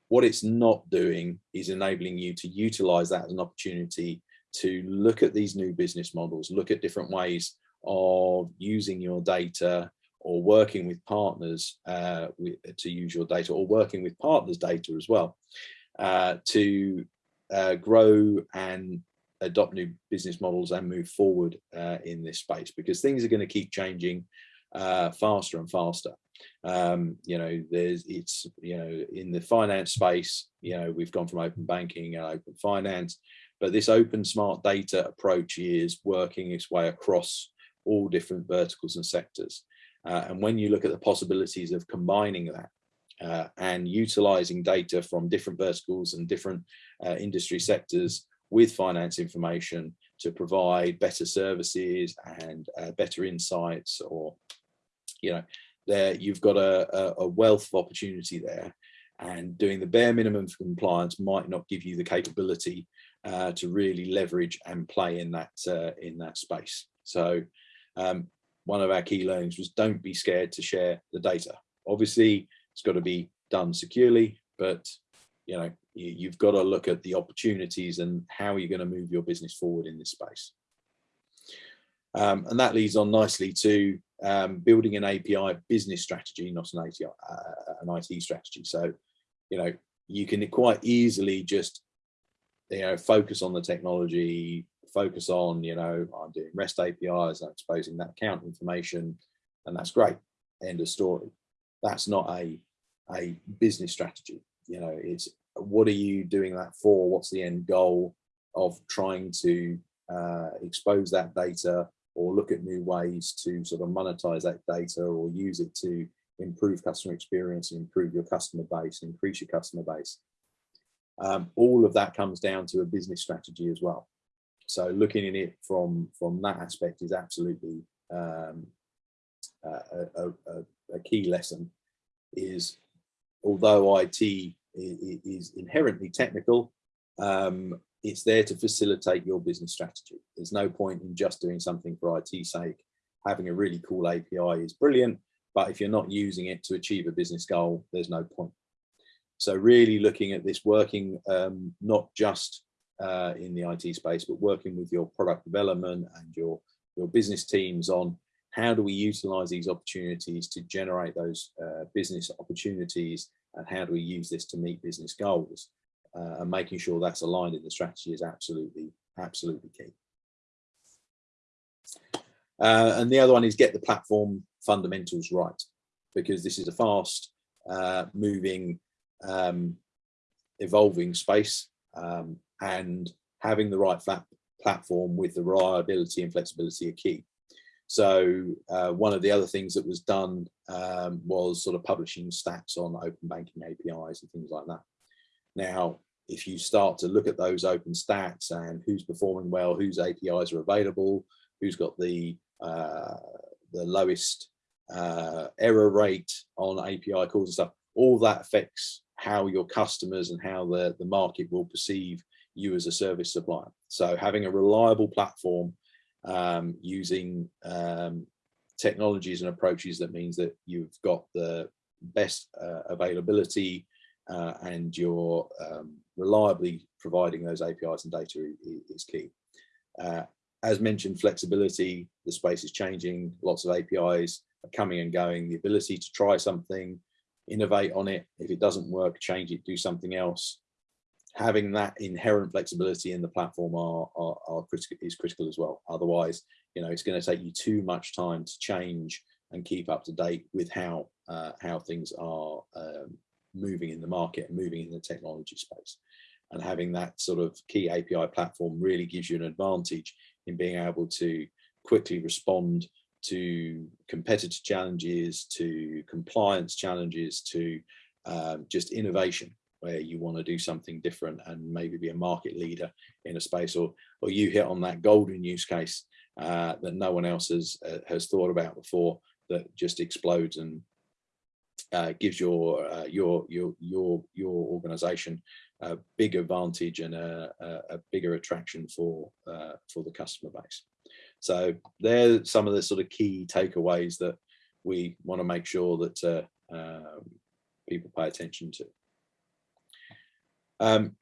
What it's not doing is enabling you to utilize that as an opportunity to look at these new business models, look at different ways of using your data or working with partners uh, with, to use your data or working with partners data as well uh, to uh, grow and adopt new business models and move forward uh, in this space because things are going to keep changing uh, faster and faster. Um, you know, there's it's you know in the finance space, you know, we've gone from open banking and open finance, but this open smart data approach is working its way across all different verticals and sectors. Uh, and when you look at the possibilities of combining that uh, and utilizing data from different verticals and different uh, industry sectors with finance information to provide better services and uh, better insights or you know there you've got a, a, wealth of opportunity there and doing the bare minimum for compliance might not give you the capability uh, to really leverage and play in that uh, in that space so um, one of our key learnings was don't be scared to share the data obviously it's got to be done securely but you know you've got to look at the opportunities and how you're going to move your business forward in this space. Um, and that leads on nicely to um, building an API business strategy, not an, ATI, uh, an IT strategy. So, you know, you can quite easily just, you know, focus on the technology, focus on, you know, I'm doing REST APIs, I'm exposing that account information, and that's great. End of story. That's not a, a business strategy. You know, it's what are you doing that for? What's the end goal of trying to uh, expose that data or look at new ways to sort of monetize that data or use it to improve customer experience and improve your customer base, increase your customer base. Um, all of that comes down to a business strategy as well. So looking at it from, from that aspect is absolutely um, a, a, a, key lesson is although IT is inherently technical. Um, it's there to facilitate your business strategy. There's no point in just doing something for IT's sake. Having a really cool API is brilliant, but if you're not using it to achieve a business goal, there's no point. So really looking at this working um, not just uh, in the IT space, but working with your product development and your, your business teams on how do we utilize these opportunities to generate those uh, business opportunities and how do we use this to meet business goals uh, and making sure that's aligned in the strategy is absolutely absolutely key. Uh, and the other one is get the platform fundamentals right because this is a fast uh, moving um, evolving space um, and having the right platform with the reliability and flexibility are key so uh, one of the other things that was done um, was sort of publishing stats on open banking APIs and things like that. Now, if you start to look at those open stats and who's performing well, whose APIs are available, who's got the uh, the lowest uh, error rate on API calls and stuff, all that affects how your customers and how the, the market will perceive you as a service supplier. So having a reliable platform um, using um, technologies and approaches that means that you've got the best uh, availability uh, and you're um, reliably providing those APIs and data is, key. Uh, as mentioned, flexibility, the space is changing, lots of APIs are coming and going, the ability to try something, innovate on it, if it doesn't work, change it, do something else, having that inherent flexibility in the platform are, are, are critical is critical as well. Otherwise, you know, it's going to take you too much time to change and keep up to date with how uh, how things are um, moving in the market and moving in the technology space. And having that sort of key API platform really gives you an advantage in being able to quickly respond to competitive challenges, to compliance challenges, to um, just innovation where you want to do something different and maybe be a market leader in a space or or you hit on that golden use case uh, that no one else has uh, has thought about before that just explodes and uh, gives your uh, your your your your organization a big advantage and a, a, a bigger attraction for uh, for the customer base so they're some of the sort of key takeaways that we want to make sure that uh, um, people pay attention to um,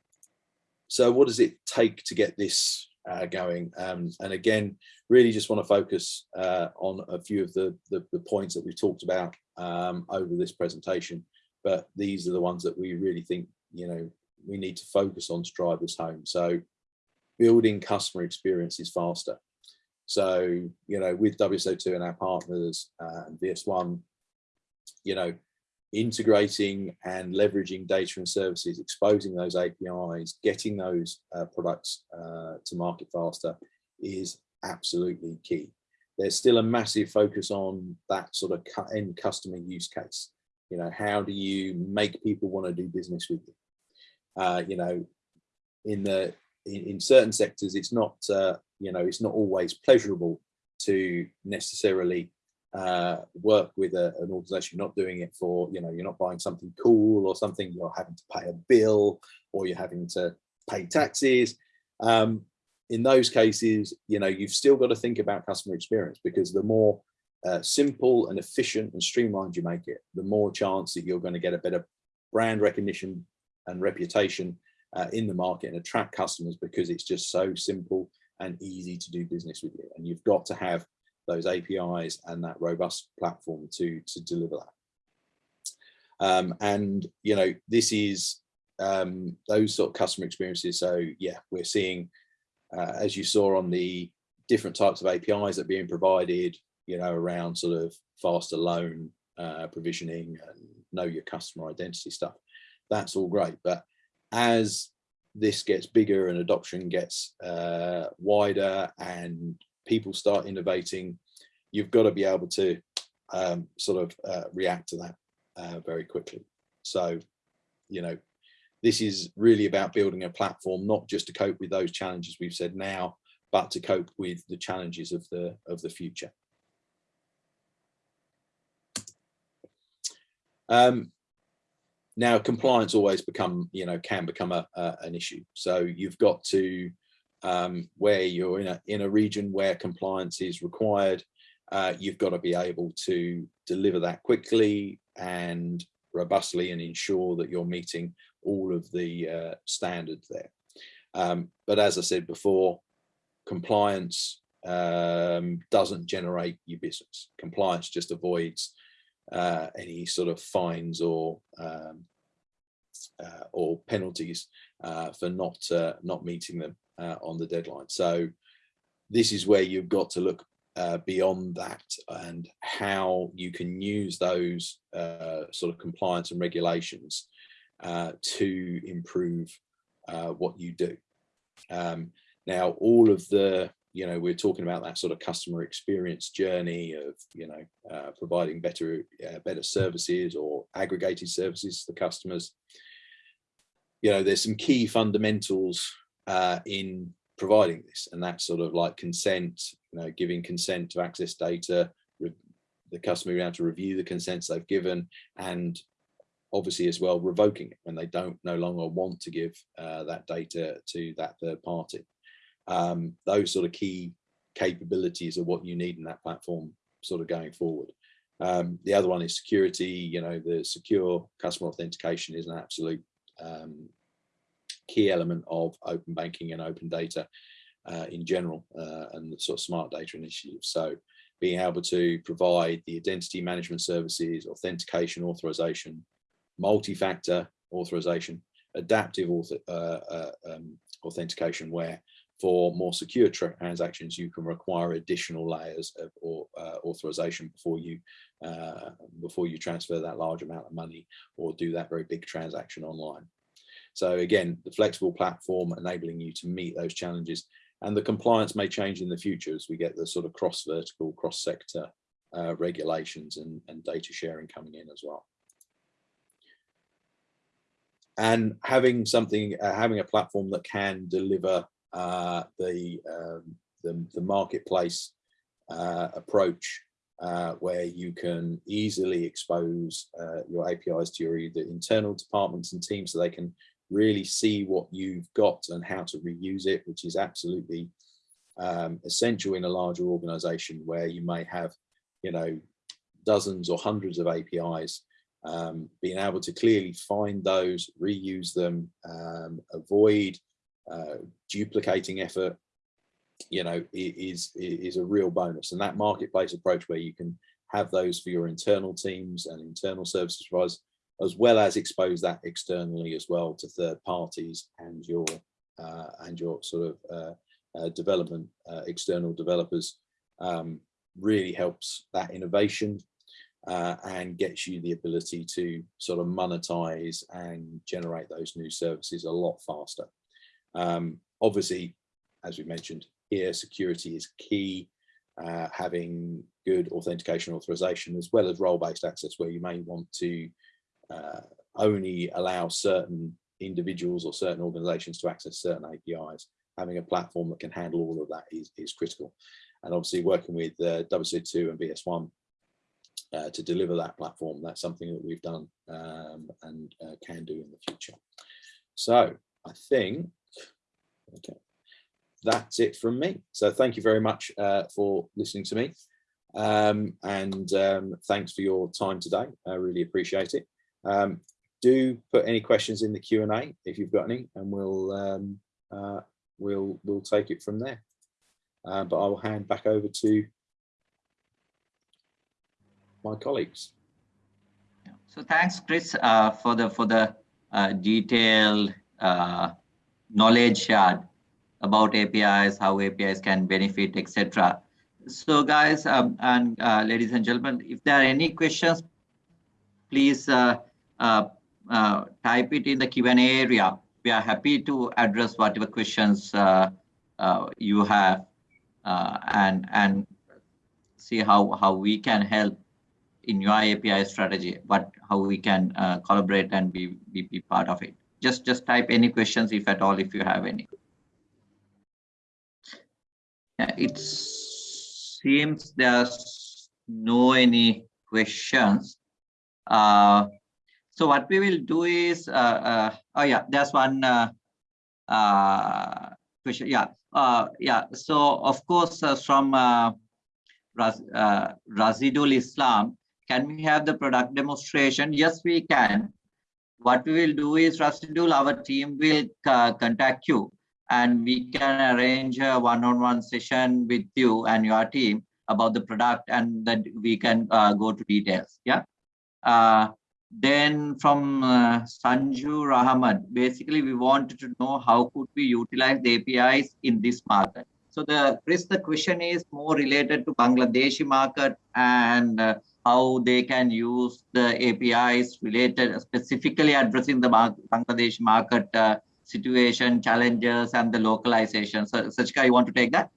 so what does it take to get this uh, going? Um, and again, really just want to focus uh, on a few of the, the, the, points that we've talked about um, over this presentation, but these are the ones that we really think, you know, we need to focus on to drive this home. So building customer experiences faster. So, you know, with WSO2 and our partners uh, and VS1, you know, integrating and leveraging data and services, exposing those APIs, getting those uh, products uh, to market faster is absolutely key. There's still a massive focus on that sort of end customer use case. You know, how do you make people want to do business with you? Uh, you know, in the in, in certain sectors, it's not uh, you know it's not always pleasurable to necessarily uh, work with a, an organization, you're not doing it for, you know, you're not buying something cool or something, you're having to pay a bill or you're having to pay taxes. Um, in those cases, you know, you've still got to think about customer experience because the more uh, simple and efficient and streamlined you make it, the more chance that you're going to get a better brand recognition and reputation uh, in the market and attract customers because it's just so simple and easy to do business with you. And you've got to have those APIs and that robust platform to, to deliver that. Um, and, you know, this is um, those sort of customer experiences. So yeah, we're seeing, uh, as you saw on the different types of APIs that are being provided, you know, around sort of faster loan uh, provisioning and know your customer identity stuff. That's all great. But as this gets bigger and adoption gets uh, wider and people start innovating, you've got to be able to um, sort of uh, react to that uh, very quickly. So, you know, this is really about building a platform, not just to cope with those challenges we've said now, but to cope with the challenges of the of the future. Um, now, compliance always become, you know, can become a, a an issue. So you've got to um, where you're in a, in a region where compliance is required, uh, you've got to be able to deliver that quickly and robustly and ensure that you're meeting all of the uh, standards there. Um, but as I said before, compliance um, doesn't generate your business. Compliance just avoids uh, any sort of fines or um, uh, or penalties uh, for not uh, not meeting them uh, on the deadline. So this is where you've got to look beyond that and how you can use those sort of compliance and regulations to improve what you do. Um, now, all of the, you know, we're talking about that sort of customer experience journey of, you know, uh, providing better, better services or aggregated services to the customers. You know, there's some key fundamentals uh, in providing this and that's sort of like consent you know giving consent to access data the customer being able to review the consents they've given and obviously as well revoking it when they don't no longer want to give uh, that data to that third party um, those sort of key capabilities are what you need in that platform sort of going forward um, the other one is security you know the secure customer authentication is an absolute um, key element of open banking and open data uh, in general uh, and the sort of smart data initiatives. So being able to provide the identity management services, authentication authorization, multi-factor authorization, adaptive author, uh, uh um, authentication where for more secure transactions, you can require additional layers of or, uh, authorization before you uh, before you transfer that large amount of money or do that very big transaction online. So again, the flexible platform enabling you to meet those challenges and the compliance may change in the future as we get the sort of cross vertical, cross sector uh, regulations and, and data sharing coming in as well. and having something, uh, having a platform that can deliver uh, the, um, the, the marketplace uh, approach uh, where you can easily expose uh, your APIs to your either internal departments and teams so they can really see what you've got and how to reuse it, which is absolutely um, essential in a larger organization where you may have, you know, dozens or hundreds of APIs, um, being able to clearly find those, reuse them, um, avoid uh, duplicating effort, you know, is, is a real bonus. And that marketplace approach where you can have those for your internal teams and internal services providers, as well as expose that externally as well to third parties and your uh, and your sort of uh, uh, development, uh, external developers, um, really helps that innovation uh, and gets you the ability to sort of monetize and generate those new services a lot faster. Um, obviously, as we mentioned here, security is key. Uh, having good authentication authorization as well as role-based access where you may want to uh, only allow certain individuals or certain organizations to access certain APIs. Having a platform that can handle all of that is, is critical. And obviously working with uh, WSO2 and BS1 uh, to deliver that platform, that's something that we've done um, and uh, can do in the future. So I think, okay, that's it from me. So thank you very much uh, for listening to me. Um, and um, thanks for your time today. I really appreciate it. Um, do put any questions in the Q&A if you've got any, and we'll um, uh, we'll we'll take it from there. Uh, but I will hand back over to my colleagues. So thanks, Chris, uh, for the for the uh, detailed uh, knowledge shared about APIs, how APIs can benefit, etc. So guys um, and uh, ladies and gentlemen, if there are any questions, please uh, uh, uh, type it in the Q&A area. We are happy to address whatever questions uh, uh, you have and and see how how we can help in your API strategy, but how we can collaborate and be, be be part of it. Just just type any questions if at all if you have any. Yeah, it seems there's no any questions. Uh, so what we will do is, uh, uh, oh yeah, there's one uh, uh, question. Yeah, yeah. So of course, from Raz, uh, Razidul Islam, can we have the product demonstration? Yes, we can. What we will do is, Razidul, our team will uh, contact you and we can arrange a one-on-one -on -one session with you and your team about the product and then we can uh, go to details. Yeah. Uh, then from uh, Sanju Rahman, basically we wanted to know how could we utilize the APIs in this market. So the Chris, the question is more related to Bangladeshi market and uh, how they can use the APIs related specifically addressing the Bangladesh market uh, situation, challenges, and the localization. So Sachika, you want to take that?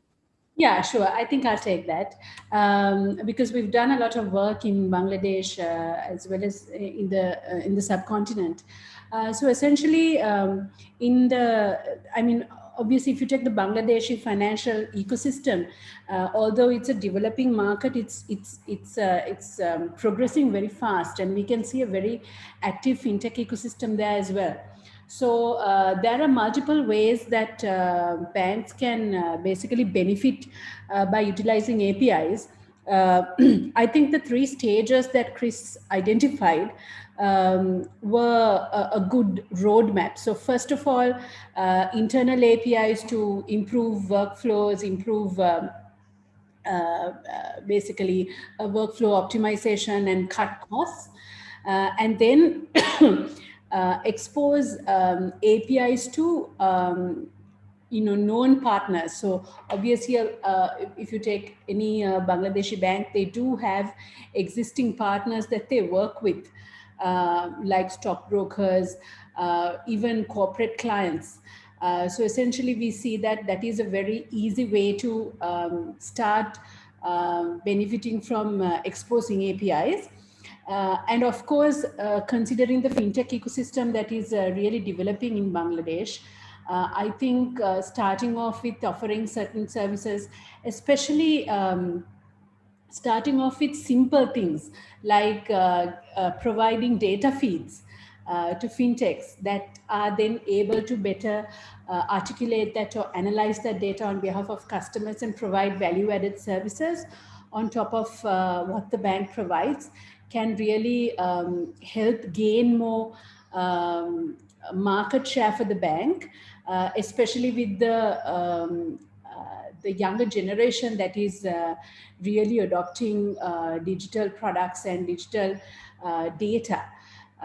Yeah, sure. I think I'll take that um, because we've done a lot of work in Bangladesh uh, as well as in the uh, in the subcontinent. Uh, so essentially, um, in the, I mean, obviously, if you take the Bangladeshi financial ecosystem, uh, although it's a developing market, it's it's it's uh, it's um, progressing very fast, and we can see a very active fintech ecosystem there as well. So uh, there are multiple ways that uh, banks can uh, basically benefit uh, by utilizing APIs. I think the three stages that Chris identified um, were a, a, good roadmap. So first of all, uh, internal APIs to improve workflows, improve um, basically workflow optimization and cut costs. and then uh, expose um, APIs to um, you know known partners. So obviously, uh, if you take any uh, Bangladeshi bank, they do have existing partners that they work with, uh, like stockbrokers, uh, even corporate clients. Uh, so essentially, we see that that is a very easy way to um, start benefiting from exposing APIs. Uh, and of course, uh, considering the fintech ecosystem that is uh, really developing in Bangladesh, uh, I think uh, starting off with offering certain services, especially um, starting off with simple things like uh, providing data feeds to fintechs that are then able to better articulate that or analyze that data on behalf of customers and provide value added services on top of what the bank provides can really um, help gain more um, market share for the bank, uh, especially with the um, uh, the younger generation that is uh, really adopting uh, digital products and digital uh, data.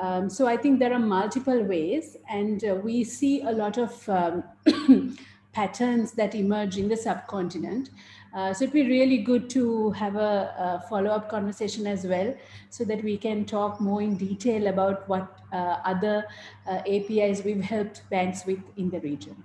Um, so I think there are multiple ways, and we see a lot of um, patterns that emerge in the subcontinent. Uh, so it'd be really good to have a, a follow-up conversation as well so that we can talk more in detail about what uh, other uh, APIs we've helped banks with in the region.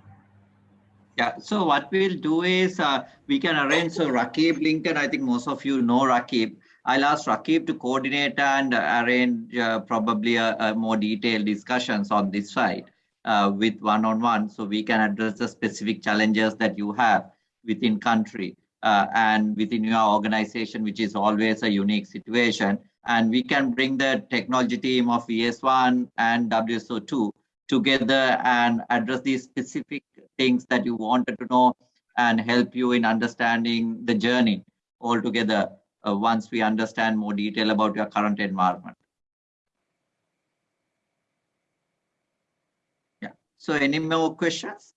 Yeah, so what we'll do is uh, we can arrange, so Rakib Lincoln, I think most of you know Rakib. I'll ask Rakib to coordinate and arrange uh, probably a, a, more detailed discussions on this side uh, with one-on-one -on -one, so we can address the specific challenges that you have within country uh, and within your organization, which is always a unique situation. And we can bring the technology team of ES1 and WSO2 together and address these specific things that you wanted to know and help you in understanding the journey altogether uh, once we understand more detail about your current environment. Yeah. So any more questions?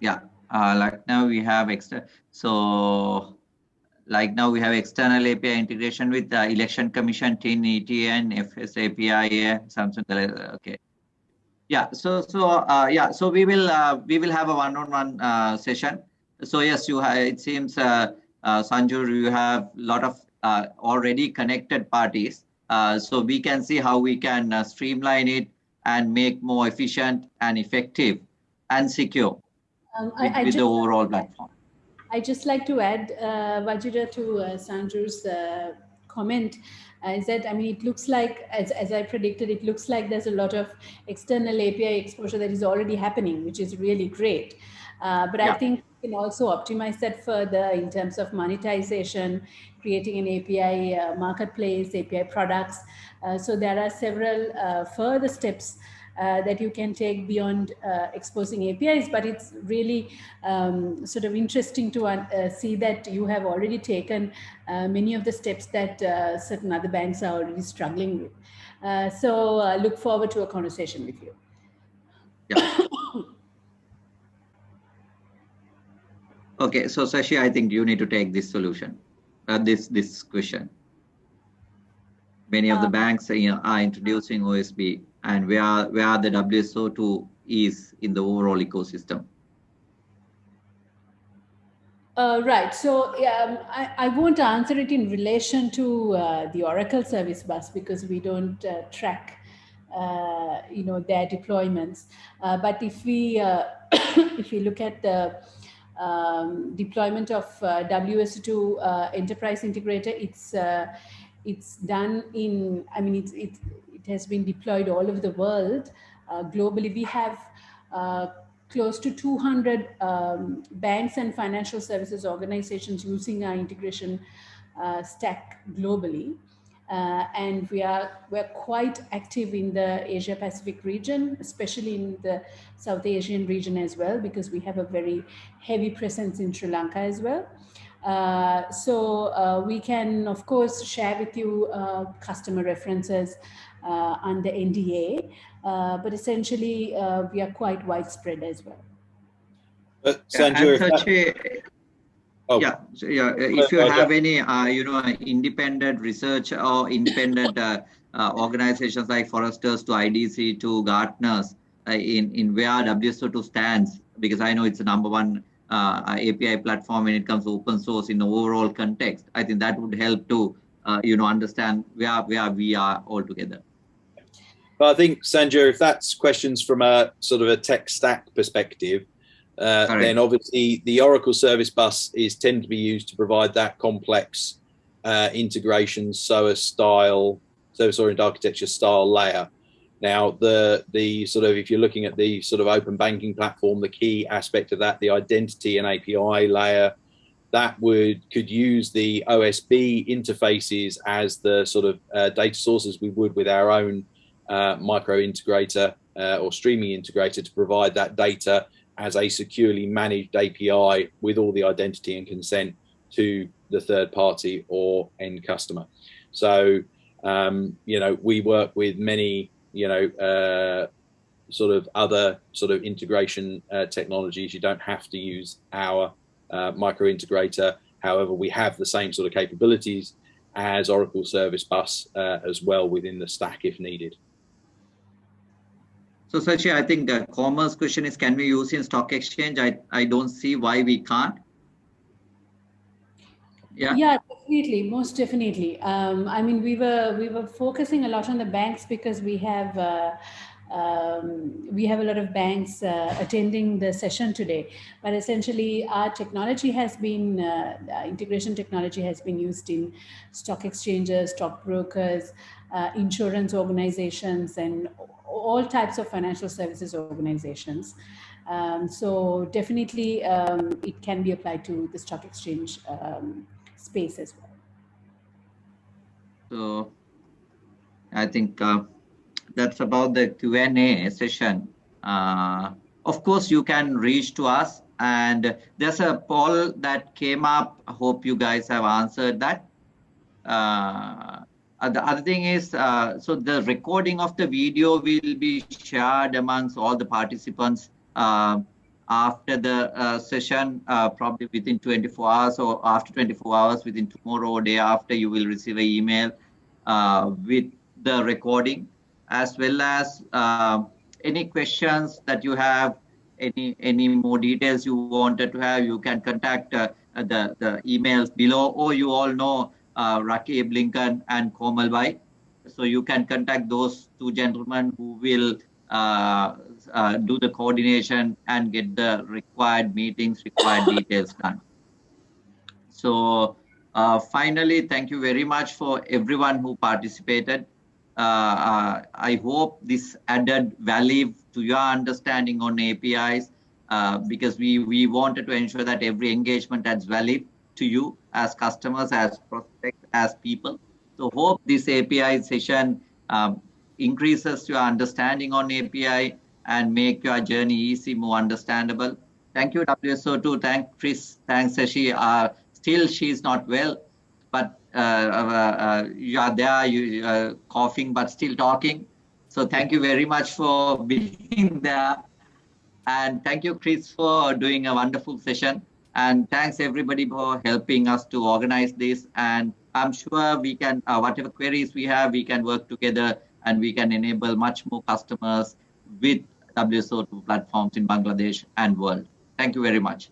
yeah uh, like now we have extra so like now we have external API integration with the election commission, TIN, ETN, FS API, Samsung. Okay. Yeah. So so uh, yeah. So we will uh, we will have a one-on-one -on -one, uh, session. So yes, you have. It seems uh, uh, Sanjur, you have a lot of uh, already connected parties. Uh, so we can see how we can uh, streamline it and make more efficient and effective and secure um, I, with, I with the overall platform. I just like to add, uh, Vajira, to uh, Sanjur's uh, comment, uh, is that, I mean, it looks like, as, as I predicted, it looks like there's a lot of external API exposure that is already happening, which is really great. Uh, but yeah. I think we can also optimize that further in terms of monetization, creating an API uh, marketplace, API products. Uh, so there are several uh, further steps uh, that you can take beyond uh, exposing APIs, but it's really um, sort of interesting to uh, see that you have already taken uh, many of the steps that uh, certain other banks are already struggling with. Uh, so look forward to a conversation with you. Yeah. okay, so Sashi, I think you need to take this solution, this this question. Many of the banks you know, are introducing OSB and where, where the WSO2 is in the overall ecosystem? Uh, right. So um, I, I won't answer it in relation to uh, the Oracle service bus because we don't uh, track, uh, you know, their deployments. Uh, but if we uh, if we look at the um, deployment of WSO2 enterprise integrator, it's it's done in. I mean, it's it's it has been deployed all over the world. Uh, globally, we have uh, close to 200 um, banks and financial services organizations using our integration uh, stack globally. Uh, and we are we're quite active in the Asia Pacific region, especially in the South Asian region as well, because we have a very heavy presence in Sri Lanka as well. Uh, so uh, we can, of course, share with you uh, customer references uh, under NDA, uh, but essentially uh, we are quite widespread as well. But Sanjay, that, oh. yeah, so, yeah. If you have any, you know, independent research or independent organizations like Forresters to IDC to Gartners in in where WSO2 stands, because I know it's the number one uh, API platform when it comes to open source in the overall context. I think that would help to uh, you know understand where where we are all together. But I think, Sanjay, if that's questions from a sort of a tech stack perspective, uh, then obviously the Oracle Service Bus is tend to be used to provide that complex uh, integration, SOA style, service-oriented architecture style layer. Now, the the sort of if you're looking at the sort of open banking platform, the key aspect of that, the identity and API layer, that would could use the OSB interfaces as the sort of uh, data sources we would with our own uh, micro integrator uh, or streaming integrator to provide that data as a securely managed API with all the identity and consent to the third party or end customer. So, um, you know, we work with many, you know, uh, sort of other sort of integration uh, technologies. You don't have to use our uh, micro integrator. However, we have the same sort of capabilities as Oracle Service Bus uh, as well within the stack if needed. So Sashi, I think the commerce question is, can we use in stock exchange? I, I don't see why we can't. Yeah. Yeah, definitely, most definitely. Um, I mean, we were we were focusing a lot on the banks because we have uh, um, we have a lot of banks uh, attending the session today. But essentially, our technology has been uh, integration technology has been used in stock exchanges, stockbrokers, uh, insurance organizations, and all types of financial services organizations. Um, so definitely, um, it can be applied to the stock exchange um, space as well. So I think uh, that's about the Q&A session. Uh, of course, you can reach to us and there's a poll that came up. I hope you guys have answered that. Uh, the other thing is, uh, so the recording of the video will be shared amongst all the participants uh, after the uh, session, uh, probably within 24 hours or after 24 hours, within tomorrow or day after, you will receive an email uh, with the recording, as well as uh, any questions that you have, any any more details you wanted to have, you can contact uh, the, the emails below, or you all know uh, Rakib and Komal Bhai. So you can contact those two gentlemen who will uh, uh, do the coordination and get the required meetings, required details done. So uh, finally, thank you very much for everyone who participated. Uh, uh, I hope this added value to your understanding on APIs uh, because we, we wanted to ensure that every engagement adds value to you as customers, as prospects, as people. So hope this API session um, increases your understanding on API and make your journey easy, more understandable. Thank you, WSO2. Thank Chris. Thanks, Sashi. Uh, still, she's not well, but uh, uh, uh you are there, you are coughing, but still talking. So thank you very much for being there. And thank you, Chris, for doing a wonderful session. And thanks everybody for helping us to organize this. And I'm sure we can, uh, whatever queries we have, we can work together and we can enable much more customers with WSO2 platforms in Bangladesh and world. Thank you very much.